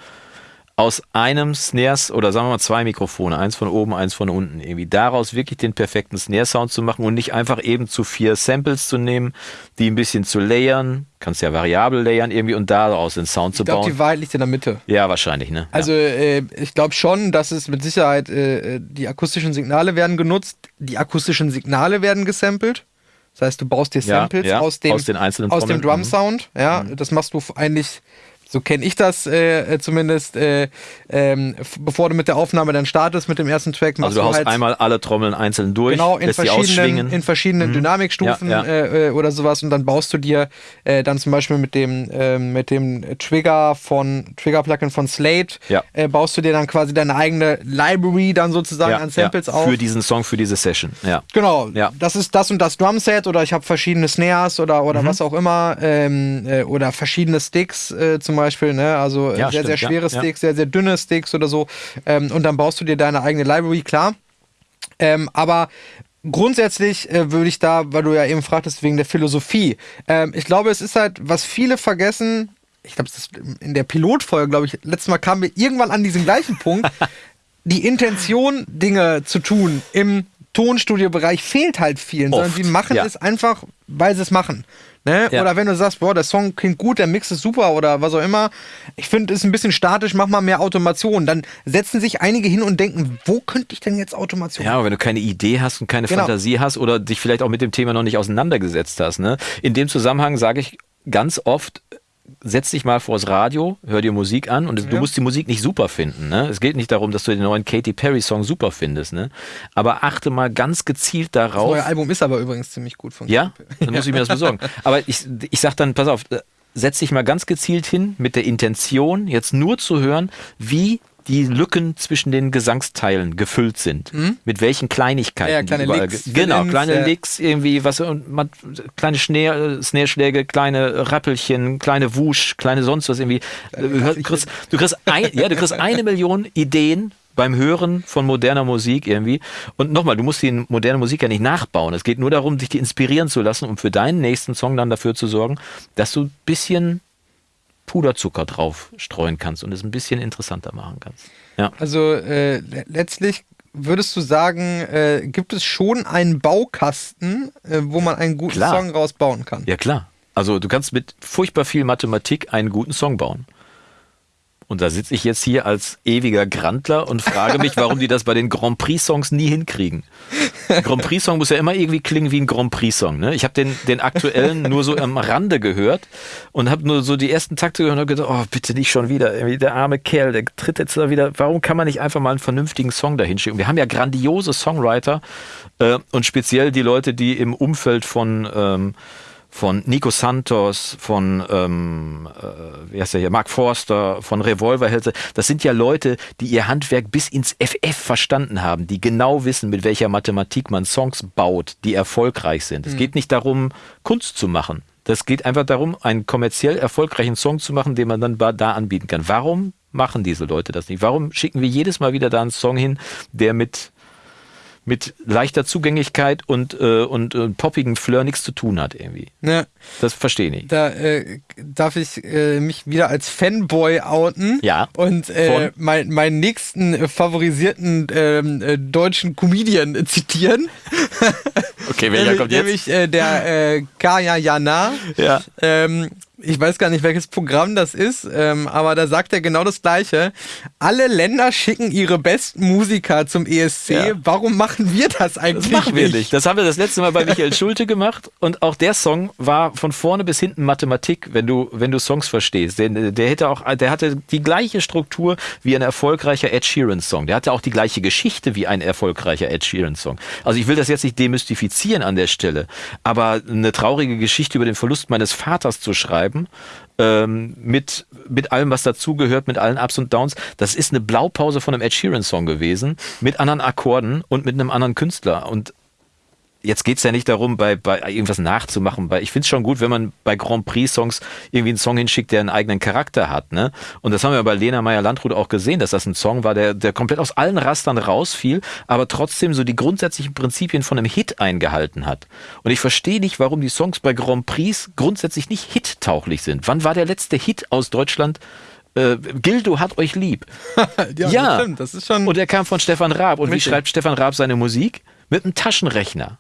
aus einem Snares oder sagen wir mal zwei Mikrofone, eins von oben, eins von unten, irgendwie daraus wirklich den perfekten Snare-Sound zu machen und nicht einfach eben zu vier Samples zu nehmen, die ein bisschen zu layern, kannst ja variabel layern irgendwie und daraus den Sound zu Ich glaube, bauen. die Wahrheit liegt in der Mitte. Ja, wahrscheinlich, ne? Also äh, ich glaube schon, dass es mit Sicherheit äh, die akustischen Signale werden genutzt, die akustischen Signale werden gesampelt. Das heißt, du baust dir Ja, Samples ja, aus dem, aus den einzelnen aus dem. Mhm. Drum Sound. Ja, das machst du eigentlich. So kenne ich das äh, äh, zumindest, äh, ähm, bevor du mit der Aufnahme dann startest mit dem ersten Track. machst Also du haust halt einmal alle Trommeln einzeln durch, Genau, in verschiedenen, in verschiedenen Dynamikstufen Ja, ja. Äh, äh, oder sowas und dann baust du dir äh, dann zum Beispiel mit dem, ähm, mit dem Trigger von Trigger-Plugin von Slate, Ja. äh, baust du dir dann quasi deine eigene Library dann sozusagen an Samples auf. Für diesen Song, für diese Session, ja. Genau, Ja. das ist das und das Drumset oder ich habe verschiedene Snares oder, Mhm. oder was auch immer ähm, äh, oder verschiedene Sticks zum Beispiel, ne? also äh, Ja, sehr, sehr stimmt, ja, schwere ja. Sticks, sehr, sehr dünne Sticks oder so ähm, und dann baust du dir deine eigene Library, klar. Ähm, aber grundsätzlich äh, würde ich da, weil du ja eben fragtest, wegen der Philosophie, ähm, ich glaube, es ist halt, was viele vergessen, ich glaube, es ist in der Pilotfolge, glaube ich, letztes Mal kamen wir irgendwann an diesen gleichen <laughs> Punkt, die Intention, Dinge zu tun im Tonstudiobereich fehlt halt vielen, sondern Oft, sie machen ja. es einfach, weil sie es machen. Ne? Ja. Oder wenn du sagst, boah, der Song klingt gut, der Mix ist super oder was auch immer. Ich finde, es ist ein bisschen statisch, mach mal mehr Automation. Dann setzen sich einige hin und denken, wo könnte ich denn jetzt Automation Ja, aber wenn du keine Idee hast und keine Genau. Fantasie hast oder dich vielleicht auch mit dem Thema noch nicht auseinandergesetzt hast. Ne? In dem Zusammenhang sage ich ganz oft, setz dich mal vors Radio, hör dir Musik an und du Ja. musst die Musik nicht super finden. Ne? Es geht nicht darum, dass du den neuen Katy Perry Song super findest. Ne? Aber achte mal ganz gezielt Das darauf. neue Album ist aber übrigens ziemlich gut von Ja, dann muss ich mir das besorgen. <laughs> Aber ich, ich sag dann, pass auf, äh, setz dich mal ganz gezielt hin mit der Intention, jetzt nur zu hören, wie die Lücken zwischen den Gesangsteilen gefüllt sind. Mit welchen Kleinigkeiten. Ja, kleine überall Licks, ge- Genau, Fill-ins, kleine ja. Licks, irgendwie, was, und man, kleine Snare, Snare-Schläge, kleine Rappelchen, kleine Wusch, kleine sonst was irgendwie. Du kriegst, du kriegst, ein, ja, du kriegst eine Million Ideen beim Hören von moderner Musik irgendwie. Und nochmal, du musst die moderne Musik ja nicht nachbauen. Es geht nur darum, dich die inspirieren zu lassen, um für deinen nächsten Song dann dafür zu sorgen, dass du ein bisschen Puderzucker drauf streuen kannst und es ein bisschen interessanter machen kannst. Ja. Also äh, le- letztlich würdest du sagen, äh, gibt es schon einen Baukasten, äh, wo man einen guten Klar. Song rausbauen kann? Ja, klar. Also du kannst mit furchtbar viel Mathematik einen guten Song bauen. Und da sitze ich jetzt hier als ewiger Grandler und frage mich, warum die das bei den Grand Prix-Songs nie hinkriegen. Ein Grand Prix-Song muss ja immer irgendwie klingen wie ein Grand Prix-Song. Ne? Ich habe den, den aktuellen nur so am Rande gehört und habe nur so die ersten Takte gehört und habe gedacht, oh, bitte nicht schon wieder. Der arme Kerl, der tritt jetzt da wieder. Warum kann man nicht einfach mal einen vernünftigen Song dahin schicken? Wir haben ja grandiose Songwriter äh, und speziell die Leute, die im Umfeld von ähm, von Nico Santos, von ähm, äh, wie heißt der hier, Mark Forster, von Revolverhälse. Das sind ja Leute, die ihr Handwerk bis ins FF verstanden haben, die genau wissen, mit welcher Mathematik man Songs baut, die erfolgreich sind. Es mhm. geht nicht darum, Kunst zu machen. Das geht einfach darum, einen kommerziell erfolgreichen Song zu machen, den man dann da anbieten kann. Warum machen diese Leute das nicht? Warum schicken wir jedes Mal wieder da einen Song hin, der mit mit leichter Zugänglichkeit und, äh, und, und poppigen Fleur nichts zu tun hat irgendwie. Ja. Das verstehe ich. Da äh, darf ich äh, mich wieder als Fanboy outen. Ja. Und äh, mein, meinen nächsten favorisierten ähm, äh, deutschen Comedian zitieren. Okay, welcher kommt jetzt? Nämlich äh, der äh, Kaya Jana. Ja. Ähm, ich weiß gar nicht, welches Programm das ist, ähm, aber da sagt er genau das Gleiche. Alle Länder schicken ihre besten Musiker zum ESC. Ja. Warum machen wir das eigentlich das machen wir nicht? Das haben wir das letzte Mal bei Michael Schulte gemacht und auch der Song war von vorne bis hinten Mathematik, wenn du, wenn du Songs verstehst. Der, der hätte auch, der hatte die gleiche Struktur wie ein erfolgreicher Ed Sheeran Song. Der hatte auch die gleiche Geschichte wie ein erfolgreicher Ed Sheeran Song. Also ich will das jetzt nicht demystifizieren an der Stelle, aber eine traurige Geschichte über den Verlust meines Vaters zu schreiben, schreiben. Ähm, mit, mit allem, was dazugehört, mit allen Ups und Downs. Das ist eine Blaupause von einem Ed Sheeran-Song gewesen, mit anderen Akkorden und mit einem anderen Künstler. Und jetzt geht es ja nicht darum, bei, bei irgendwas nachzumachen. Bei, ich finde es schon gut, wenn man bei Grand Prix-Songs irgendwie einen Song hinschickt, der einen eigenen Charakter hat. Ne? Und das haben wir bei Lena Meyer-Landrut auch gesehen, dass das ein Song war, der, der komplett aus allen Rastern rausfiel, aber trotzdem so die grundsätzlichen Prinzipien von einem Hit eingehalten hat. Und ich verstehe nicht, warum die Songs bei Grand Prix grundsätzlich nicht hit-tauglich sind. Wann war der letzte Hit aus Deutschland? Äh, Gildo hat euch lieb. ja, <laughs> ja. Das, stimmt, das ist schon. Und er kam von Stefan Raab. Und wie schreibt Stefan Raab seine Musik? Mit einem Taschenrechner.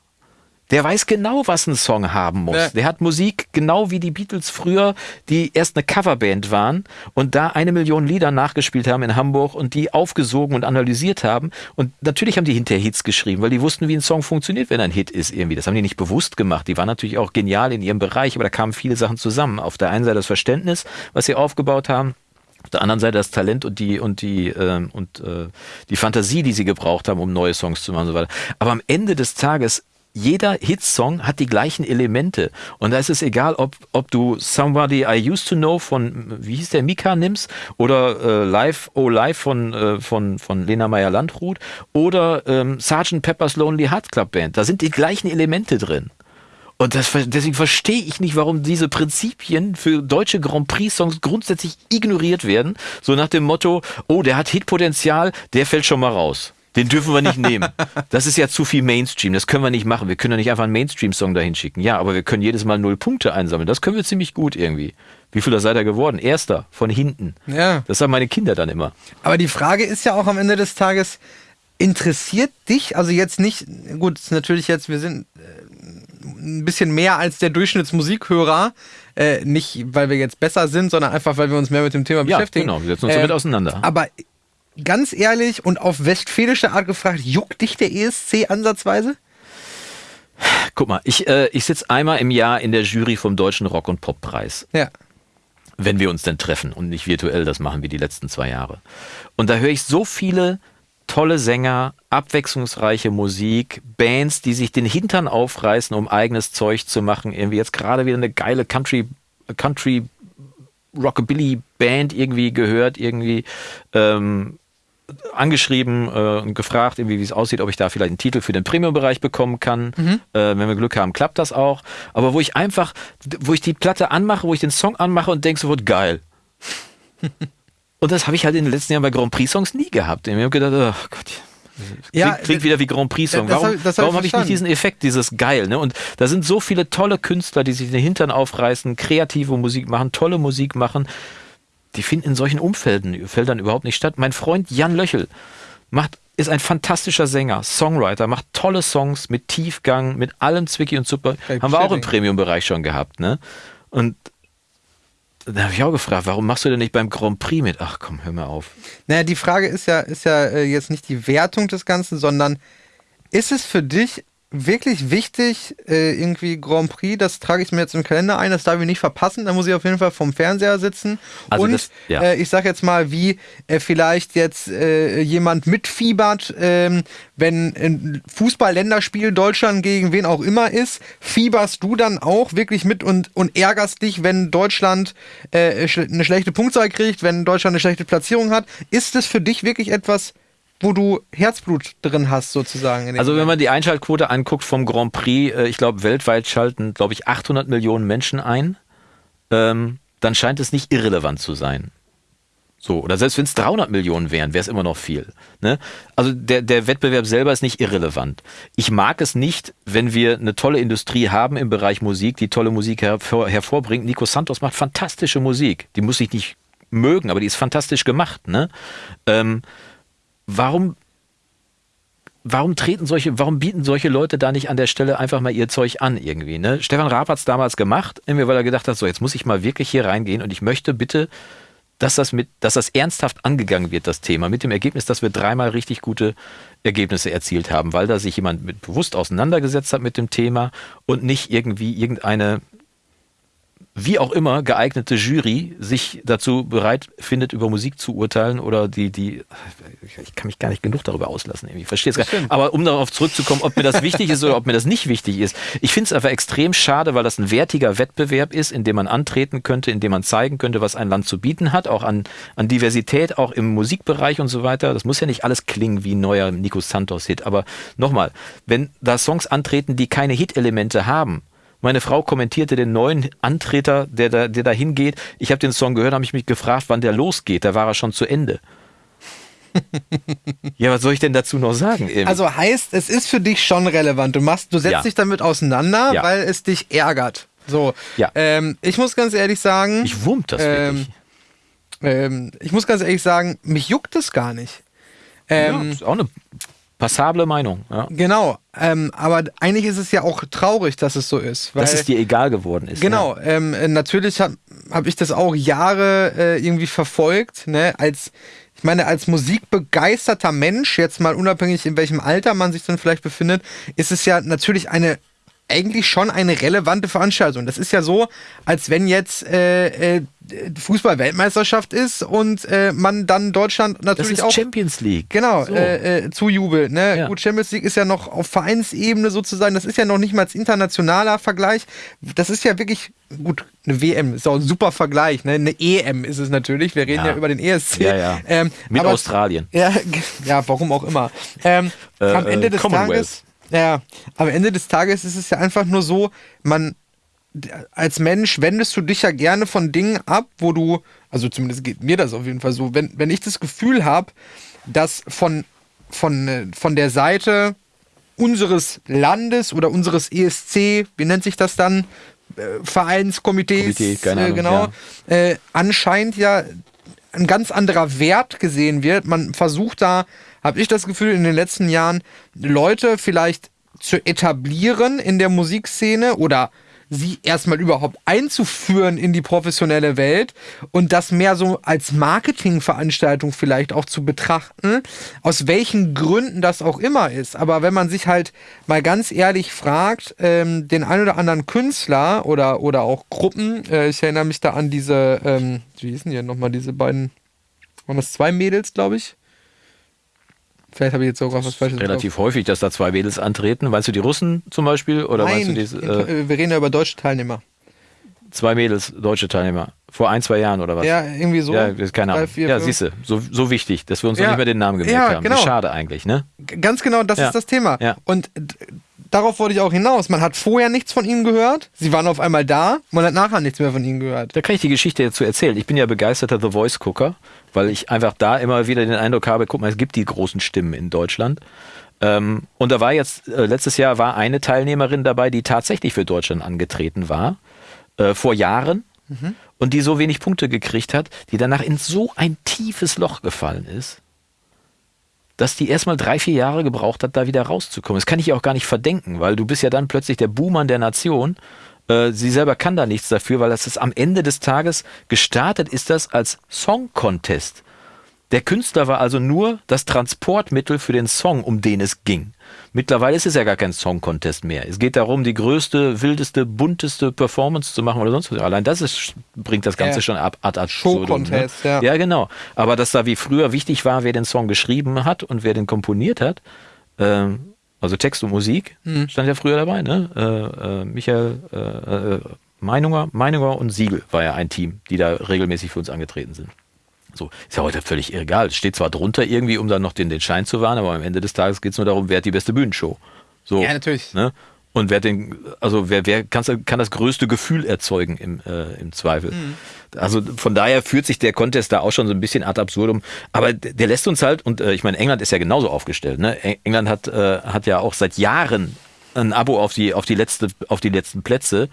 Der weiß genau, was ein Song haben muss. Ja. Der hat Musik, genau wie die Beatles früher, die erst eine Coverband waren und da eine Million Lieder nachgespielt haben in Hamburg und die aufgesogen und analysiert haben. Und natürlich haben die hinterher Hits geschrieben, weil die wussten, wie ein Song funktioniert, wenn ein Hit ist irgendwie. Das haben die nicht bewusst gemacht. Die waren natürlich auch genial in ihrem Bereich, aber da kamen viele Sachen zusammen. Auf der einen Seite das Verständnis, was sie aufgebaut haben. Auf der anderen Seite das Talent und die und die äh, und äh, die Fantasie, die sie gebraucht haben, um neue Songs zu machen und so weiter. Aber am Ende des Tages jeder Hitsong hat die gleichen Elemente. Und da ist es egal, ob, ob du Somebody I Used to Know von, wie hieß der, Mika nimmst, oder äh, Live, Oh Live von, äh, von, von Lena Meyer-Landrut, oder ähm, Sgt. Pepper's Lonely Hearts Club Band. Da sind die gleichen Elemente drin. Und das, deswegen verstehe ich nicht, warum diese Prinzipien für deutsche Grand Prix-Songs grundsätzlich ignoriert werden. So nach dem Motto, oh, der hat Hitpotenzial, der fällt schon mal raus. Den dürfen wir nicht nehmen. Das ist ja zu viel Mainstream. Das können wir nicht machen. Wir können ja nicht einfach einen Mainstream-Song dahin schicken. Ja, aber wir können jedes Mal null Punkte einsammeln. Das können wir ziemlich gut irgendwie. Wie viel seid ihr geworden? Erster, von hinten. Ja. Das sagen meine Kinder dann immer. Aber die Frage ist ja auch am Ende des Tages, interessiert dich, also jetzt nicht, gut, natürlich jetzt, wir sind äh, ein bisschen mehr als der Durchschnittsmusikhörer, äh, nicht weil wir jetzt besser sind, sondern einfach, weil wir uns mehr mit dem Thema ja, beschäftigen. Genau, wir setzen uns damit äh, auseinander. Aber ganz ehrlich und auf westfälische Art gefragt, juckt dich der ESC ansatzweise? Guck mal, ich, äh, ich sitze einmal im Jahr in der Jury vom Deutschen Rock- und Poppreis. Ja. Wenn wir uns denn treffen und nicht virtuell, das machen wir die letzten zwei Jahre. Und da höre ich so viele tolle Sänger, abwechslungsreiche Musik, Bands, die sich den Hintern aufreißen, um eigenes Zeug zu machen. Irgendwie jetzt gerade wieder eine geile Country, Country Rockabilly Band irgendwie gehört, irgendwie. Ähm, angeschrieben äh, und gefragt, irgendwie, wie es aussieht, ob ich da vielleicht einen Titel für den Premium-Bereich bekommen kann. Mhm. Äh, wenn wir Glück haben, klappt das auch. Aber wo ich einfach, wo ich die Platte anmache, wo ich den Song anmache und denke sofort, geil. <laughs> und das habe ich halt in den letzten Jahren bei Grand Prix-Songs nie gehabt. Ich habe gedacht, oh Gott, ja, klingt, klingt wieder wie Grand Prix-Song. Warum, warum habe ich nicht diesen Effekt, dieses Geil? Ne? Und da sind so viele tolle Künstler, die sich den Hintern aufreißen, kreative Musik machen, tolle Musik machen die finden in solchen Umfelden Feldern überhaupt nicht statt. Mein Freund Jan Löchel macht, ist ein fantastischer Sänger, Songwriter, macht tolle Songs mit Tiefgang, mit allem Zwicky und Super. Hey, Haben wir auch im Premium-Bereich schon gehabt. Ne? Und da habe ich auch gefragt, warum machst du denn nicht beim Grand Prix mit? Ach komm, hör mal auf. Naja, die Frage ist ja, ist ja äh, jetzt nicht die Wertung des Ganzen, sondern ist es für dich wirklich wichtig, äh, irgendwie Grand Prix, das trage ich mir jetzt im Kalender ein, das darf ich nicht verpassen, da muss ich auf jeden Fall vom Fernseher sitzen. Also und das- ja. äh, ich sag jetzt mal, wie äh, vielleicht jetzt äh, jemand mitfiebert, ähm, wenn ein Fußball-Länderspiel Deutschland gegen wen auch immer ist, fieberst du dann auch wirklich mit und, und ärgerst dich, wenn Deutschland äh, eine schlechte Punktzahl kriegt, wenn Deutschland eine schlechte Platzierung hat. Ist es für dich wirklich etwas, wo du Herzblut drin hast, sozusagen? Also wenn man die Einschaltquote anguckt vom Grand Prix, äh, ich glaube weltweit schalten, glaube ich, 800 Millionen Menschen ein, ähm, dann scheint es nicht irrelevant zu sein. So, oder selbst wenn es 300 Millionen wären, wäre es immer noch viel. Ne? Also der, der Wettbewerb selber ist nicht irrelevant. Ich mag es nicht, wenn wir eine tolle Industrie haben im Bereich Musik, die tolle Musik hervor, hervorbringt. Nico Santos macht fantastische Musik. Die muss ich nicht mögen, aber die ist fantastisch gemacht. Ne? Ähm, warum warum treten solche, warum bieten solche Leute da nicht an der Stelle einfach mal ihr Zeug an irgendwie? Ne? Stefan Raab hat es damals gemacht, irgendwie, weil er gedacht hat, so jetzt muss ich mal wirklich hier reingehen und ich möchte bitte, dass das mit, dass das ernsthaft angegangen wird, das Thema, mit dem Ergebnis, dass wir dreimal richtig gute Ergebnisse erzielt haben, weil da sich jemand mit bewusst auseinandergesetzt hat mit dem Thema und nicht irgendwie irgendeine wie auch immer geeignete Jury sich dazu bereit findet, über Musik zu urteilen oder die, die, ich kann mich gar nicht genug darüber auslassen, irgendwie. ich verstehe es gar nicht. Aber um darauf zurückzukommen, ob mir das wichtig ist oder ob mir das nicht wichtig ist, ich finde es einfach extrem schade, weil das ein wertiger Wettbewerb ist, in dem man antreten könnte, in dem man zeigen könnte, was ein Land zu bieten hat, auch an, an Diversität, auch im Musikbereich und so weiter. Das muss ja nicht alles klingen wie ein neuer Nico Santos-Hit, aber nochmal, wenn da Songs antreten, die keine Hit-Elemente haben, meine Frau kommentierte den neuen Antreter, der da, der da hingeht. Ich habe den Song gehört, habe ich mich gefragt, wann der losgeht. Da war er schon zu Ende. <laughs> ja, was soll ich denn dazu noch sagen? irgendwie? Also heißt, es ist für dich schon relevant. Du machst, du setzt Ja. dich damit auseinander, Ja. weil es dich ärgert. So. Ja. Ähm, ich muss ganz ehrlich sagen. ich wurmt das ähm, wirklich. ähm, ich muss ganz ehrlich sagen, mich juckt es gar nicht. Ähm, ja, ist auch eine passable Meinung. Ja. Genau. Ähm, aber eigentlich ist es ja auch traurig, dass es so ist. Weil, Dass es dir egal geworden ist. Genau, ähm, äh, natürlich habe hab ich das auch Jahre äh, irgendwie verfolgt, ne, als ich meine, als musikbegeisterter Mensch, jetzt mal unabhängig in welchem Alter man sich dann vielleicht befindet, ist es ja natürlich eine eigentlich schon eine relevante Veranstaltung. Das ist ja so, als wenn jetzt äh, äh, Fußball-Weltmeisterschaft ist und äh, man dann Deutschland Das natürlich ist auch Champions League. Genau, So. äh, äh, zujubelt. Ne? Ja. Gut, Champions League ist ja noch auf Vereinsebene sozusagen, das ist ja noch nicht mal internationaler Vergleich. Das ist ja wirklich, gut, eine WM ist auch ein super Vergleich. Ne? Eine EM ist es natürlich, wir reden ja, Ja. über den ESC. Ja, ja. Ähm, Mit aber- Australien. Ja, <laughs> ja, warum auch immer. Ähm, Äh, am Ende äh, des. Tages, ja, am Ende des Tages ist es ja einfach nur so, man als Mensch wendest du dich ja gerne von Dingen ab, wo du, also zumindest geht mir das auf jeden Fall so, wenn, wenn ich das Gefühl habe, dass von, von, äh, von der Seite unseres Landes oder unseres ESC, wie nennt sich das dann? Äh, Vereinskomitees, Komitee, äh, genau, äh, anscheinend ja ein ganz anderer Wert gesehen wird. Man versucht da, habe ich das Gefühl, in den letzten Jahren Leute vielleicht zu etablieren in der Musikszene oder sie erstmal überhaupt einzuführen in die professionelle Welt und das mehr so als Marketingveranstaltung vielleicht auch zu betrachten, aus welchen Gründen das auch immer ist. Aber wenn man sich halt mal ganz ehrlich fragt, ähm, den ein oder anderen Künstler oder, oder auch Gruppen, äh, ich erinnere mich da an diese, ähm, wie hießen die nochmal, diese beiden, waren das zwei Mädels, glaube ich? Vielleicht habe ich jetzt sogar was Falsches Relativ häufig, dass da zwei Mädels antreten. Meinst du die Russen zum Beispiel? Oder Nein, meinst du diese, äh, wir reden ja über deutsche Teilnehmer. zwei Mädels, deutsche Teilnehmer? Vor ein, zwei Jahren oder was? Ja, irgendwie so. Ja, keine Ahnung. ja, siehst du, so, so wichtig, dass wir uns noch Ja. nicht mehr den Namen gemerkt Ja, haben. genau. Schade eigentlich, ne? Ganz genau, das Ja. ist das Thema. Ja. Und darauf wollte ich auch hinaus. Man hat vorher nichts von ihnen gehört. Sie waren auf einmal da. Man hat nachher nichts mehr von ihnen gehört. Da kann ich die Geschichte dazu erzählen. Ich bin ja begeisterter The Voice-Gucker, weil ich einfach da immer wieder den Eindruck habe, guck mal, es gibt die großen Stimmen in Deutschland. Ähm, und da war jetzt, äh, letztes Jahr war eine Teilnehmerin dabei, die tatsächlich für Deutschland angetreten war, äh, vor Jahren, und die so wenig Punkte gekriegt hat, die danach in so ein tiefes Loch gefallen ist, dass die erstmal drei, vier Jahre gebraucht hat, da wieder rauszukommen. Das kann ich auch gar nicht verdenken, weil du bist ja dann plötzlich der Buhmann der Nation Äh, sie selber kann da nichts dafür, weil das ist am Ende des Tages gestartet ist das als Song Contest. Der Künstler war also nur das Transportmittel für den Song, um den es ging. Mittlerweile ist es ja gar kein Song Contest mehr. Es geht darum, die größte, wildeste, bunteste Performance zu machen oder sonst was. Allein das ist, bringt das Ganze Ja. schon ab ad absurdum. Show Contest, ne? ja. Ja, genau. Aber dass da wie früher wichtig war, wer den Song geschrieben hat und wer den komponiert hat, ähm, also Text und Musik, Mhm. stand ja früher dabei, ne? Äh, äh, Michael äh, äh, Meinunger, Meinunger und Siegel war ja ein Team, die da regelmäßig für uns angetreten sind. So, ist ja heute völlig egal. Es steht zwar drunter irgendwie, um dann noch den, den Schein zu wahren, aber am Ende des Tages geht es nur darum, wer hat die beste Bühnenshow. So, Ja, natürlich. Ne? Und wer den, also wer, wer kann, kann das größte Gefühl erzeugen im, äh, im Zweifel. Mhm. Also von daher führt sich der Contest da auch schon so ein bisschen ad absurdum. Aber der lässt uns halt, und äh, ich meine, England ist ja genauso aufgestellt. Ne? Eng- England hat, äh, hat ja auch seit Jahren ein Abo auf die, auf die, letzte, auf die letzten Plätze.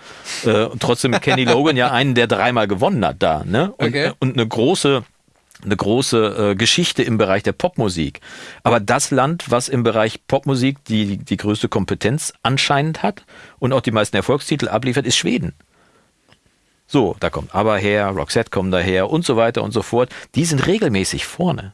Äh, und trotzdem Kenny <laughs> Logan ja einen, der dreimal gewonnen hat da. Ne? Und, Okay. und eine große eine große äh, Geschichte im Bereich der Popmusik. Aber das Land, was im Bereich Popmusik die, die größte Kompetenz anscheinend hat und auch die meisten Erfolgstitel abliefert, ist Schweden. So, da kommt Aber her, Roxette kommen daher und so weiter und so fort. Die sind regelmäßig vorne.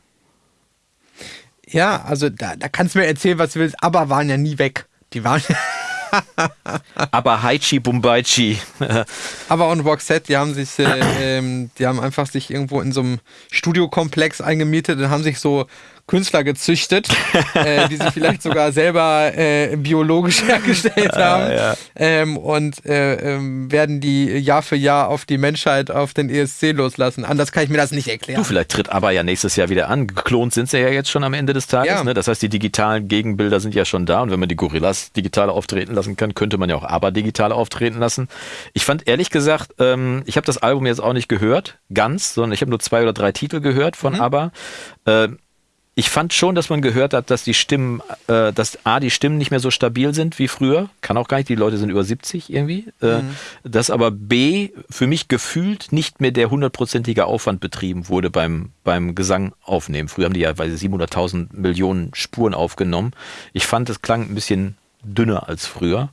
Ja, also da, da kannst du mir erzählen, was du willst, aber waren ja nie weg. Die waren <laughs> <laughs> <laughs> Aber Haichi Bumbaichi, <laughs> aber und Roxette, die haben sich, äh, ähm, die haben einfach sich irgendwo in so einem Studiokomplex eingemietet und haben sich so Künstler gezüchtet, <laughs> äh, die sie vielleicht sogar selber äh, biologisch <laughs> hergestellt haben ja. ähm, und äh, ähm, werden die Jahr für Jahr auf die Menschheit, auf den ESC loslassen. Anders kann ich mir das nicht erklären. Du, vielleicht tritt aber ja nächstes Jahr wieder an. Geklont sind sie ja jetzt schon am Ende des Tages. Ja. Ne? Das heißt, die digitalen Gegenbilder sind ja schon da. Und wenn man die Gorillas digital auftreten lassen kann, könnte man ja auch aber digital auftreten lassen. Ich fand ehrlich gesagt, ähm, ich habe das Album jetzt auch nicht gehört, ganz, sondern ich habe nur zwei oder drei Titel gehört von ABBA. Äh, ich fand schon, dass man gehört hat, dass die Stimmen, äh, dass A, die Stimmen nicht mehr so stabil sind wie früher. Kann auch gar nicht, die Leute sind über 70 irgendwie. Äh, dass aber B, für mich gefühlt nicht mehr der hundertprozentige Aufwand betrieben wurde beim, beim Gesang aufnehmen. Früher haben die ja weil 700.000 Millionen Spuren aufgenommen. Ich fand, es klang ein bisschen dünner als früher.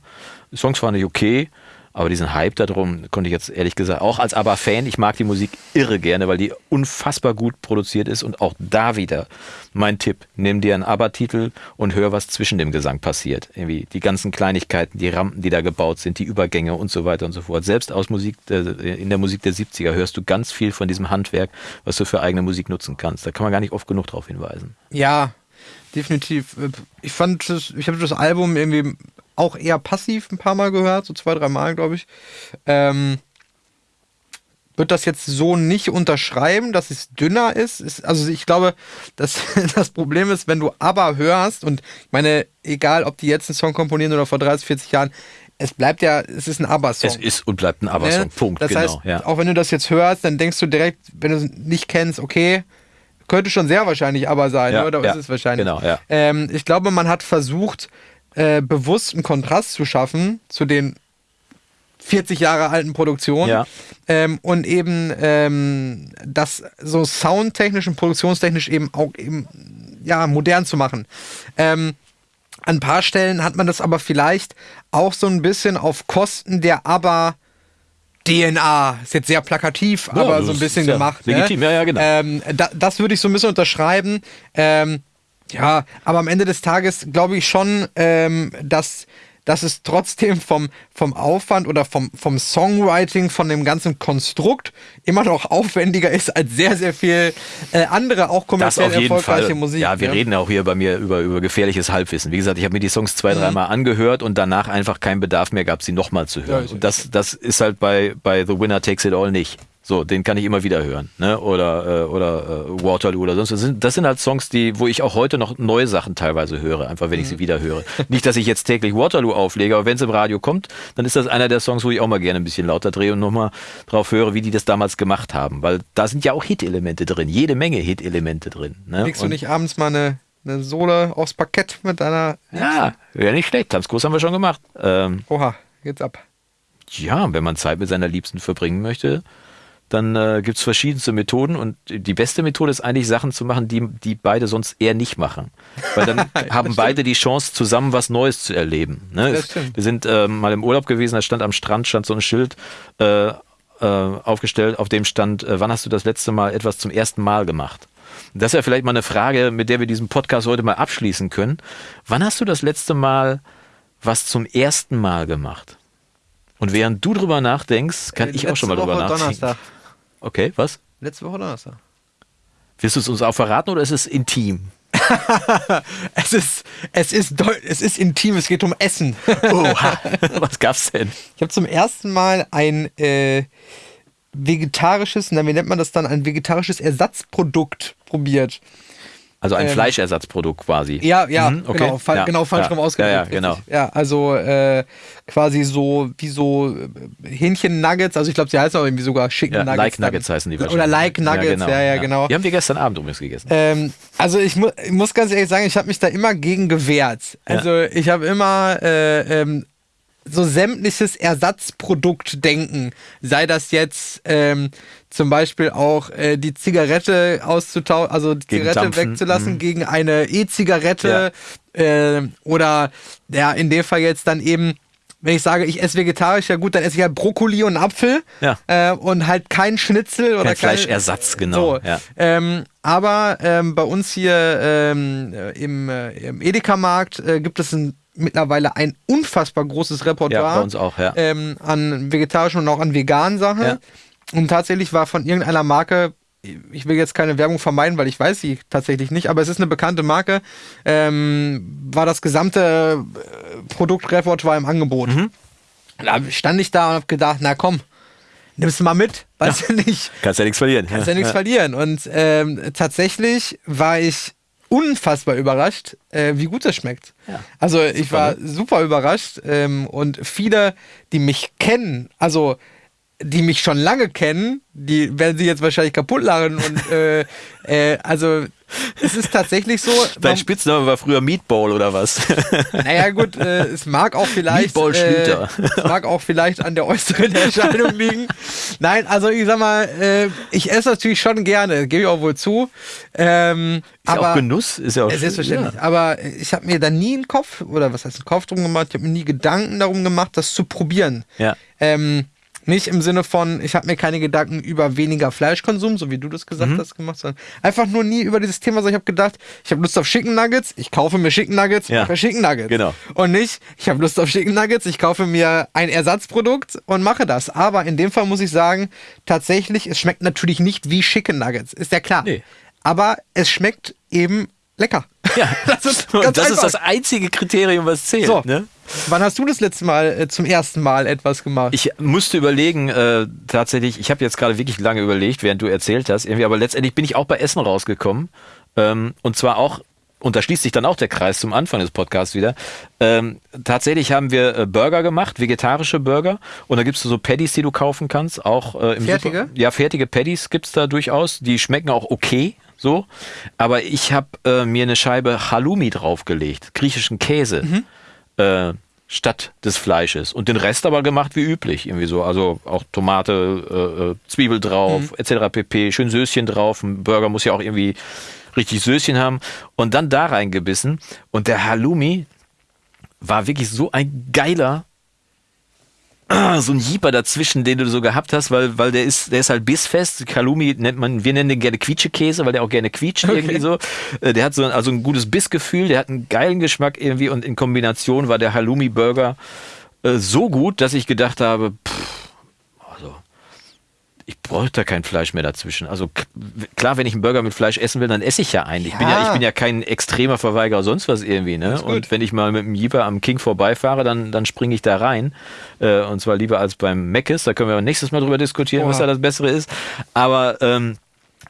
Die Songs waren nicht okay. Aber diesen Hype darum konnte ich jetzt ehrlich gesagt, auch als Aber-Fan, ich mag die Musik irre gerne, weil die unfassbar gut produziert ist und auch da wieder mein Tipp, nimm dir einen Aber-Titel und hör, was zwischen dem Gesang passiert. Irgendwie die ganzen Kleinigkeiten, die Rampen, die da gebaut sind, die Übergänge und so weiter und so fort. Selbst aus Musik, in der Musik der 70er hörst du ganz viel von diesem Handwerk, was du für eigene Musik nutzen kannst. Da kann man gar nicht oft genug drauf hinweisen. Ja, definitiv. Ich fand ich habe das Album irgendwie auch eher passiv ein paar Mal gehört, so zwei, drei Mal, glaube ich. Ähm, würde das jetzt so nicht unterschreiben, dass es dünner ist. ist also ich glaube, dass <laughs> das Problem ist, wenn du aber hörst, und ich meine, egal ob die jetzt einen Song komponieren oder vor 30, 40 Jahren, es bleibt ja, es ist ein Aber-Song. Es ist und bleibt ein Aber-Song. Ne? Punkt, das genau. heißt, ja. auch wenn du das jetzt hörst, dann denkst du direkt, wenn du es nicht kennst, okay, könnte schon sehr wahrscheinlich aber sein, Ja, oder ja, ist es wahrscheinlich? genau, ja. Ähm, ich glaube, man hat versucht, äh, bewusst einen Kontrast zu schaffen zu den 40 Jahre alten Produktionen Ja. ähm, und eben ähm, das so soundtechnisch und produktionstechnisch eben auch eben ja modern zu machen. Ähm, an ein paar Stellen hat man das aber vielleicht auch so ein bisschen auf Kosten der aber DNA, ist jetzt sehr plakativ, Ja, aber so ein bisschen gemacht. legitim, ne? ja, ja, genau. Ähm, da, das würde ich so ein bisschen unterschreiben. Ähm, ja, aber am Ende des Tages glaube ich schon, ähm, dass, dass es trotzdem vom, vom Aufwand oder vom, vom Songwriting, von dem ganzen Konstrukt immer noch aufwendiger ist als sehr, sehr viel äh, andere, auch Das kommerziell auf jeden erfolgreiche Fall. Musik. ja, wir ne? reden auch hier bei mir über, über gefährliches Halbwissen. Wie gesagt, ich habe mir die Songs zwei, Mhm. dreimal angehört und danach einfach keinen Bedarf mehr gab, sie nochmal zu Ja, hören. ist und das, das ist halt bei, bei The Winner Takes It All nicht. So, den kann ich immer wieder hören. Ne? Oder, äh, oder äh, Waterloo oder sonst was. Das sind, das sind halt Songs, die, wo ich auch heute noch neue Sachen teilweise höre, einfach wenn ich Mhm. sie wieder höre. <laughs> Nicht, dass ich jetzt täglich Waterloo auflege, aber wenn es im Radio kommt, dann ist das einer der Songs, wo ich auch mal gerne ein bisschen lauter drehe und nochmal drauf höre, wie die das damals gemacht haben. Weil da sind ja auch Hit-Elemente drin, jede Menge Hit-Elemente drin. Ne? Legst du nicht abends mal eine, eine Sohle aufs Parkett mit deiner. Ja, wäre nicht schlecht. Tanzkurs haben wir schon gemacht. Ähm, Oha, geht's ab. ja, wenn man Zeit mit seiner Liebsten verbringen möchte, dann äh, gibt es verschiedenste Methoden und die beste Methode ist eigentlich Sachen zu machen, die, die beide sonst eher nicht machen. Weil dann <laughs> haben beide die Chance, zusammen was Neues zu erleben. Ne? Wir sind äh, mal im Urlaub gewesen, da stand am Strand stand so ein Schild äh, äh, aufgestellt, auf dem stand, äh, wann hast du das letzte Mal etwas zum ersten Mal gemacht? Das wäre vielleicht mal eine Frage, mit der wir diesen Podcast heute mal abschließen können. Wann hast du das letzte Mal was zum ersten Mal gemacht? Und während du drüber nachdenkst, kann Äh, ich auch schon mal letzte drüber Woche nachdenken. Donnerstag. Okay, was? Letzte Woche Donnerstag. Wirst du es uns auch verraten oder ist es intim? <laughs> Es ist, es ist, es ist intim, es geht um Essen. <laughs> Oha. was gab's denn? Ich habe zum ersten Mal ein äh, vegetarisches, na, wie nennt man das dann, ein vegetarisches Ersatzprodukt probiert. Also ein Ähm, Fleischersatzprodukt quasi. Ja, ja, Mhm, okay. genau, fa Ja, genau falsch ja, rum ausgedrückt. Ja, ja, richtig. genau. Ja, also äh, quasi so wie so äh, Hähnchen-Nuggets, also ich glaube, sie heißen auch irgendwie sogar Chicken Ja, Nuggets. Like dann. Nuggets heißen die Oder wahrscheinlich. Like Nuggets, ja, ja, genau. Die haben wir gestern Abend übrigens gegessen. Ähm, also ich, mu ich muss ganz ehrlich sagen, ich habe mich da immer gegen gewehrt. Ja. Also ich habe immer äh, ähm, so sämtliches Ersatzprodukt denken. Sei das jetzt ähm, zum Beispiel auch äh, die Zigarette auszutauschen, also die Gegen Zigarette Dampfen, wegzulassen mhm. gegen eine E-Zigarette äh, oder ja, in dem Fall jetzt dann eben wenn ich sage, ich esse vegetarisch, ja gut, dann esse ich halt Brokkoli und Apfel Ja. äh, und halt kein Schnitzel oder Kein Fleischersatz, genau, So, ja. ähm, aber ähm, bei uns hier ähm, äh, im, äh, im Edeka-Markt äh, gibt es ein, mittlerweile ein unfassbar großes Repertoire Ja, bei uns auch, ja. ähm, an vegetarischen und auch an veganen Sachen. Ja. Und tatsächlich war von irgendeiner Marke, ich will jetzt keine Werbung vermeiden, weil ich weiß sie tatsächlich nicht, aber es ist eine bekannte Marke, ähm, war das gesamte äh, Produktrepertoire im Angebot. Mhm. Da stand ich da und habe gedacht, na komm, nimmst du mal mit, weißt du nicht. Kannst ja nichts verlieren. Kannst ja nichts verlieren. Und ähm, tatsächlich war ich unfassbar überrascht, äh, wie gut das schmeckt. Ja. Also ich war ne? super überrascht ähm, und viele, die mich kennen, also die mich schon lange kennen, die werden sich jetzt wahrscheinlich kaputt lachen und <laughs> äh, äh, also es ist tatsächlich so. Dein Spitzname war früher Meatball oder was? <laughs> naja gut, äh, es mag auch vielleicht Meatball äh, Schlüter. es mag auch vielleicht an der äußeren Erscheinung liegen. Nein, also ich sag mal, äh, ich esse natürlich schon gerne, gebe ich auch wohl zu. Ähm, Ist aber ja auch Genuss, ist ja auch äh, selbstverständlich. Aber ich habe mir da nie einen Kopf oder was heißt einen Kopf drum gemacht. Ich habe mir nie Gedanken darum gemacht, das zu probieren. Ja. Ähm, nicht im Sinne von, ich habe mir keine Gedanken über weniger Fleischkonsum, so wie du das gesagt Mhm. hast, gemacht, sondern einfach nur nie über dieses Thema, sondern ich habe gedacht, ich habe Lust auf Chicken Nuggets, ich kaufe mir Chicken Nuggets, Ja. mache Chicken Nuggets. Genau. Und nicht, ich habe Lust auf Chicken Nuggets, ich kaufe mir ein Ersatzprodukt und mache das. Aber in dem Fall muss ich sagen, tatsächlich, es schmeckt natürlich nicht wie Chicken Nuggets, ist ja klar. Nee. Aber es schmeckt eben lecker. Ja, <laughs> das ist das ist das einzige Kriterium, was zählt. So. Ne? Wann hast du das letzte Mal äh, zum ersten Mal etwas gemacht? Ich musste überlegen, äh, tatsächlich, ich habe jetzt gerade wirklich lange überlegt, während du erzählt hast, irgendwie, aber letztendlich bin ich auch bei Essen rausgekommen. Ähm, und zwar auch, und da schließt sich dann auch der Kreis zum Anfang des Podcasts wieder. Ähm, tatsächlich haben wir äh, Burger gemacht, vegetarische Burger. Und da gibt's so Patties, die du kaufen kannst, auch äh, im Fertige? Super ja, fertige Patties gibt's da durchaus. Die schmecken auch okay. So, aber ich habe äh, mir eine Scheibe Halloumi draufgelegt, griechischen Käse. äh, statt des Fleisches. Und den Rest aber gemacht wie üblich, irgendwie so. Also auch Tomate, äh, äh, Zwiebel drauf, etc. pp. Schön Söschen drauf. Ein Burger muss ja auch irgendwie richtig Söschen haben. Und dann da reingebissen. Und der Halloumi war wirklich so ein geiler <clears throat> so ein Jeeper dazwischen, den du so gehabt hast, weil, weil der ist, der ist halt bissfest. Halloumi nennt man, wir nennen den gerne Quietschekäse, weil der auch gerne quietscht irgendwie so. Äh, Der hat so ein, also ein gutes Bissgefühl, der hat einen geilen Geschmack irgendwie und in Kombination war der Halloumi-Burger äh, so gut, dass ich gedacht habe, pff, ich bräuchte da kein Fleisch mehr dazwischen. Also klar, wenn ich einen Burger mit Fleisch essen will, dann esse ich ja einen. Ich, bin, ja, Ja. ich bin ja kein extremer Verweigerer, sonst was irgendwie. Ne? Und wenn ich mal mit dem Jeeper am King vorbeifahre, dann, dann springe ich da rein. Äh, und zwar lieber als beim Meckes. Da können wir nächstes Mal drüber diskutieren, was Oha. da das Bessere ist. Aber, ähm,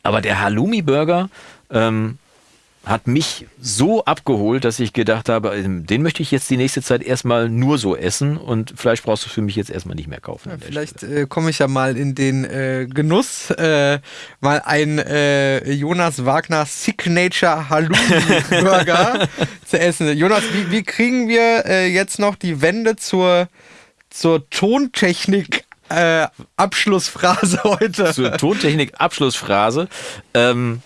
aber der Halloumi-Burger ähm, hat mich so abgeholt, dass ich gedacht habe, ähm, den möchte ich jetzt die nächste Zeit erstmal nur so essen und Fleisch brauchst du für mich jetzt erstmal nicht mehr kaufen. der Vielleicht äh, komme ich ja mal in den äh, Genuss, äh, mal ein äh, Jonas Wagner Signature Halloumi Burger <laughs> zu essen. Jonas, wie, wie kriegen wir äh, jetzt noch die Wende zur, zur Tontechnik äh, Abschlussphrase <laughs> heute. Zur Tontechnik-Abschlussphrase. Ähm,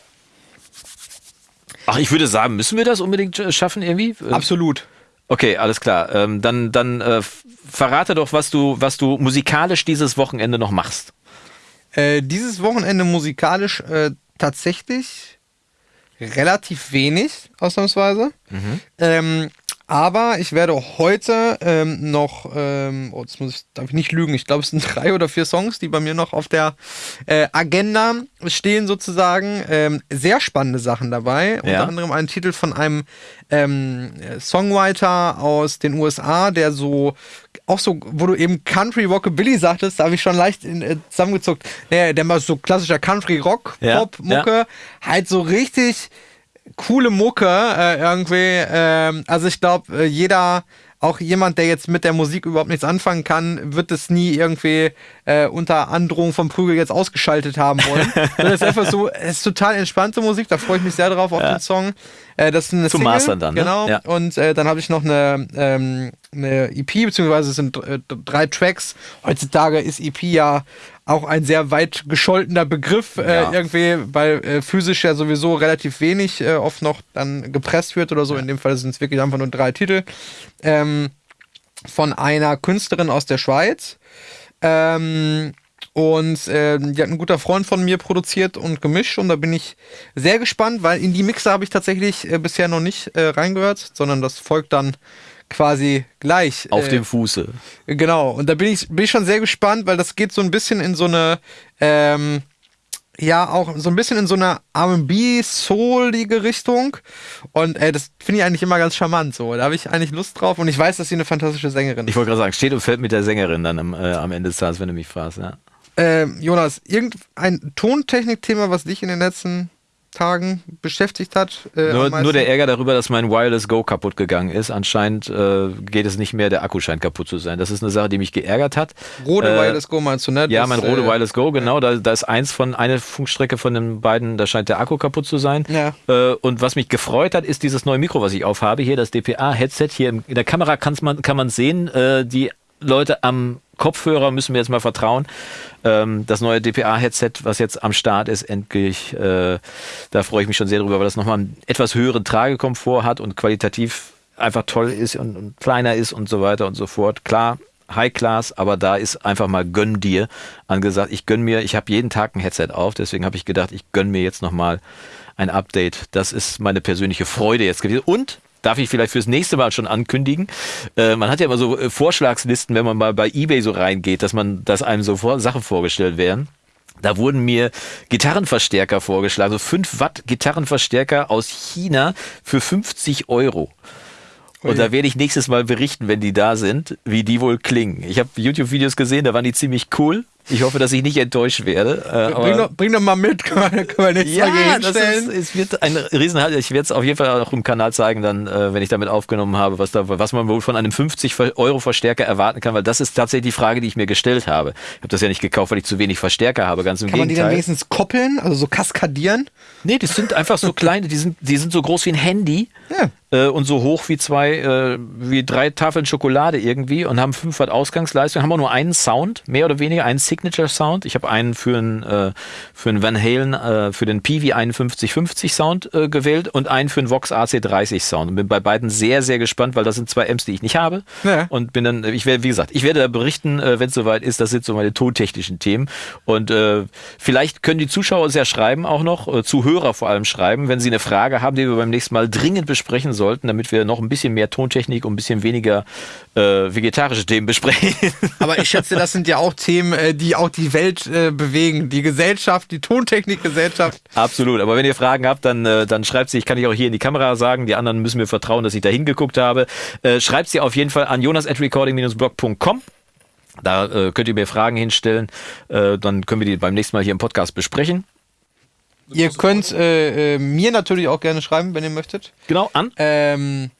ach, ich würde sagen, müssen wir das unbedingt äh, schaffen irgendwie? Äh, Absolut. Okay, alles klar. Ähm, dann dann äh, verrate doch, was du, was du musikalisch dieses Wochenende noch machst. Äh, dieses Wochenende musikalisch äh, tatsächlich relativ wenig, ausnahmsweise. Ähm, aber ich werde heute ähm, noch, ähm, oh, jetzt muss ich, darf ich nicht lügen, ich glaube, es sind <laughs> drei oder vier Songs, die bei mir noch auf der äh, Agenda stehen, sozusagen. Ähm, sehr spannende Sachen dabei. Unter Ja. anderem ein Titel von einem ähm, Songwriter aus den USA, der so, auch so, wo du eben Country Rockabilly sagtest, da habe ich schon leicht in, äh, zusammengezuckt. Naja, der mal so klassischer Country Rock, Ja, Pop, Mucke, halt so richtig coole Mucke äh, irgendwie. Ähm, also ich glaube, äh, jeder, auch jemand, der jetzt mit der Musik überhaupt nichts anfangen kann, wird es nie irgendwie äh, unter Androhung vom Prügel jetzt ausgeschaltet haben wollen. <laughs> Es ist einfach so, es ist total entspannte Musik, da freue ich mich sehr drauf auf den Song. Äh, das ist eine Zum Single, Mastern dann, ne? Genau. Ja. Und äh, dann habe ich noch eine, ähm, eine EP, beziehungsweise es sind äh, drei Tracks. Heutzutage ist EP ja auch ein sehr weit gescholtener Begriff, äh, Ja. irgendwie, weil äh, physisch ja sowieso relativ wenig äh, oft noch dann gepresst wird oder so. In dem Fall sind es wirklich einfach nur drei Titel. Ähm, von einer Künstlerin aus der Schweiz. Ähm, und ähm, die hat ein guter Freund von mir produziert und gemischt und da bin ich sehr gespannt, weil in die Mixer habe ich tatsächlich äh, bisher noch nicht äh, reingehört, sondern das folgt dann quasi gleich. Auf äh, dem Fuße. Genau, und da bin ich, bin ich schon sehr gespannt, weil das geht so ein bisschen in so eine, ähm, ja, auch so ein bisschen in so eine RB-soulige Richtung. Und äh, das finde ich eigentlich immer ganz charmant so. Da habe ich eigentlich Lust drauf und ich weiß, dass sie eine fantastische Sängerin Ich ist. wollte gerade sagen, steht und fällt mit der Sängerin dann am, äh, am Ende des Tages, wenn du mich fragst. Ja. Ähm, Jonas, irgendein Tontechnik-Thema, was dich in den letzten Tagen beschäftigt hat? Äh, Nur, nur der Ärger darüber, dass mein Wireless Go kaputt gegangen ist. Anscheinend äh, geht es nicht mehr, der Akku scheint kaputt zu sein. Das ist eine Sache, die mich geärgert hat. Rode Äh, Wireless Go meinst du, ne? Ja, mein Rode äh, Wireless Go, genau. Da, da ist eins von, eine Funkstrecke von den beiden, da scheint der Akku kaputt zu sein. Ja. Äh, und was mich gefreut hat, ist dieses neue Mikro, was ich aufhabe. Hier das DPA-Headset. Hier in der Kamera kann's man, kann man sehen. Äh, die Leute am Kopfhörer müssen mir jetzt mal vertrauen. Ähm, das neue DPA-Headset, was jetzt am Start ist, endlich, äh, da freue ich mich schon sehr drüber, weil das nochmal einen etwas höheren Tragekomfort hat und qualitativ einfach toll ist und, und kleiner ist und so weiter und so fort. Klar, High Class, aber da ist einfach mal gönn dir angesagt. Ich gönn mir, ich habe jeden Tag ein Headset auf, deswegen habe ich gedacht, ich gönn mir jetzt nochmal ein Update. Das ist meine persönliche Freude jetzt gewesen. Und darf ich vielleicht fürs nächste Mal schon ankündigen. Äh, man hat ja immer so äh, Vorschlagslisten, wenn man mal bei eBay so reingeht, dass man, dass einem so vor, Sachen vorgestellt werden. Da wurden mir Gitarrenverstärker vorgeschlagen, so 5 Watt Gitarrenverstärker aus China für 50 Euro. Und da werde ich nächstes Mal berichten, wenn die da sind, wie die wohl klingen. Ich habe YouTube-Videos gesehen, da waren die ziemlich cool. Ich hoffe, dass ich nicht enttäuscht werde. Äh, Bring doch, bring doch mal mit, können wir, können wir hier ja, das hinstellen. ist, es wird ein Riesenhalt. Ich werde es auf jeden Fall auch im Kanal zeigen, dann, äh, wenn ich damit aufgenommen habe, was, da, was man wohl von einem 50-Euro-Verstärker erwarten kann, weil das ist tatsächlich die Frage, die ich mir gestellt habe. Ich habe das ja nicht gekauft, weil ich zu wenig Verstärker habe, ganz im Kann man die dann Gegenteil. wenigstens koppeln, also so kaskadieren? nee, die sind einfach so <laughs> kleine, die sind, die sind so groß wie ein Handy. Ja. Äh, und so hoch wie zwei, äh, wie drei Tafeln Schokolade irgendwie und haben 5 Watt Ausgangsleistung, haben auch nur einen Sound, mehr oder weniger, einen Signature-Sound. Ich habe einen für einen, äh, für einen Van Halen, äh, für den PV 5150 Sound äh, gewählt und einen für einen Vox AC30 Sound. Und bin bei beiden sehr, sehr gespannt, weil das sind zwei Amps, die ich nicht habe. Ja. Und bin dann, ich werde, wie gesagt, ich werde da berichten, äh, wenn es soweit ist. Das sind so meine tontechnischen Themen. Und äh, vielleicht können die Zuschauer uns ja schreiben auch noch, äh, Zuhörer vor allem schreiben, wenn sie eine Frage haben, die wir beim nächsten Mal dringend besprechen sollten, damit wir noch ein bisschen mehr Tontechnik und ein bisschen weniger äh, vegetarische Themen besprechen. <laughs> Aber ich schätze, das sind ja auch Themen, äh, die auch die Welt äh, bewegen. Die Gesellschaft, die Tontechnikgesellschaft. Absolut. Aber wenn ihr Fragen habt, dann, äh, dann schreibt sie. Ich kann ich auch hier in die Kamera sagen. Die anderen müssen mir vertrauen, dass ich da hingeguckt habe. Äh, schreibt sie auf jeden Fall an jonas at recording-blog.com. Da äh, könnt ihr mir Fragen hinstellen. Äh, dann können wir die beim nächsten Mal hier im Podcast besprechen. Ihr könnt äh, äh, mir natürlich auch gerne schreiben, wenn ihr möchtet. Genau, an. Ähm,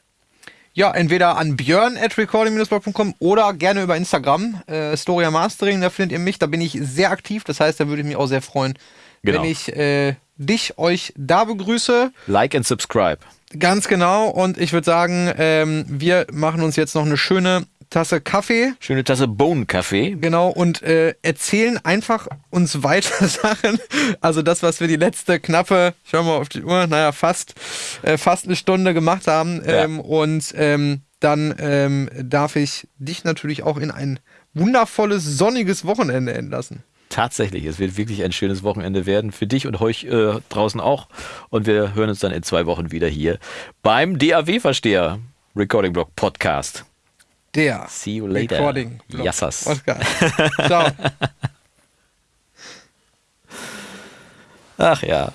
ja, entweder an björn at recording-blog.com oder gerne über Instagram. Äh, Storia Mastering, da findet ihr mich. Da bin ich sehr aktiv. Das heißt, da würde ich mich auch sehr freuen, Genau. wenn ich äh, dich, euch da begrüße. Like and subscribe. Ganz genau. Und ich würde sagen, ähm, wir machen uns jetzt noch eine schöne Tasse Kaffee. Schöne Tasse Bohnenkaffee. Genau, und äh, erzählen einfach uns weiter <laughs> Sachen. Also das, was wir die letzte knappe, ich schau mal auf die Uhr, naja, fast, äh, fast eine Stunde gemacht haben. Ja. Ähm, und ähm, dann ähm, darf ich dich natürlich auch in ein wundervolles, sonniges Wochenende entlassen. Tatsächlich, es wird wirklich ein schönes Wochenende werden für dich und euch äh, draußen auch. Und wir hören uns dann in zwei Wochen wieder hier beim DAW-Versteher Recording Blog Podcast. Der See you later. Recording. Yassas. Oscar. <laughs> Ciao. Ach ja.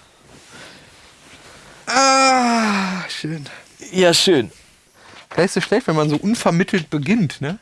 ah, schön. Ja, schön. Vielleicht ist es schlecht, wenn man so unvermittelt beginnt, ne?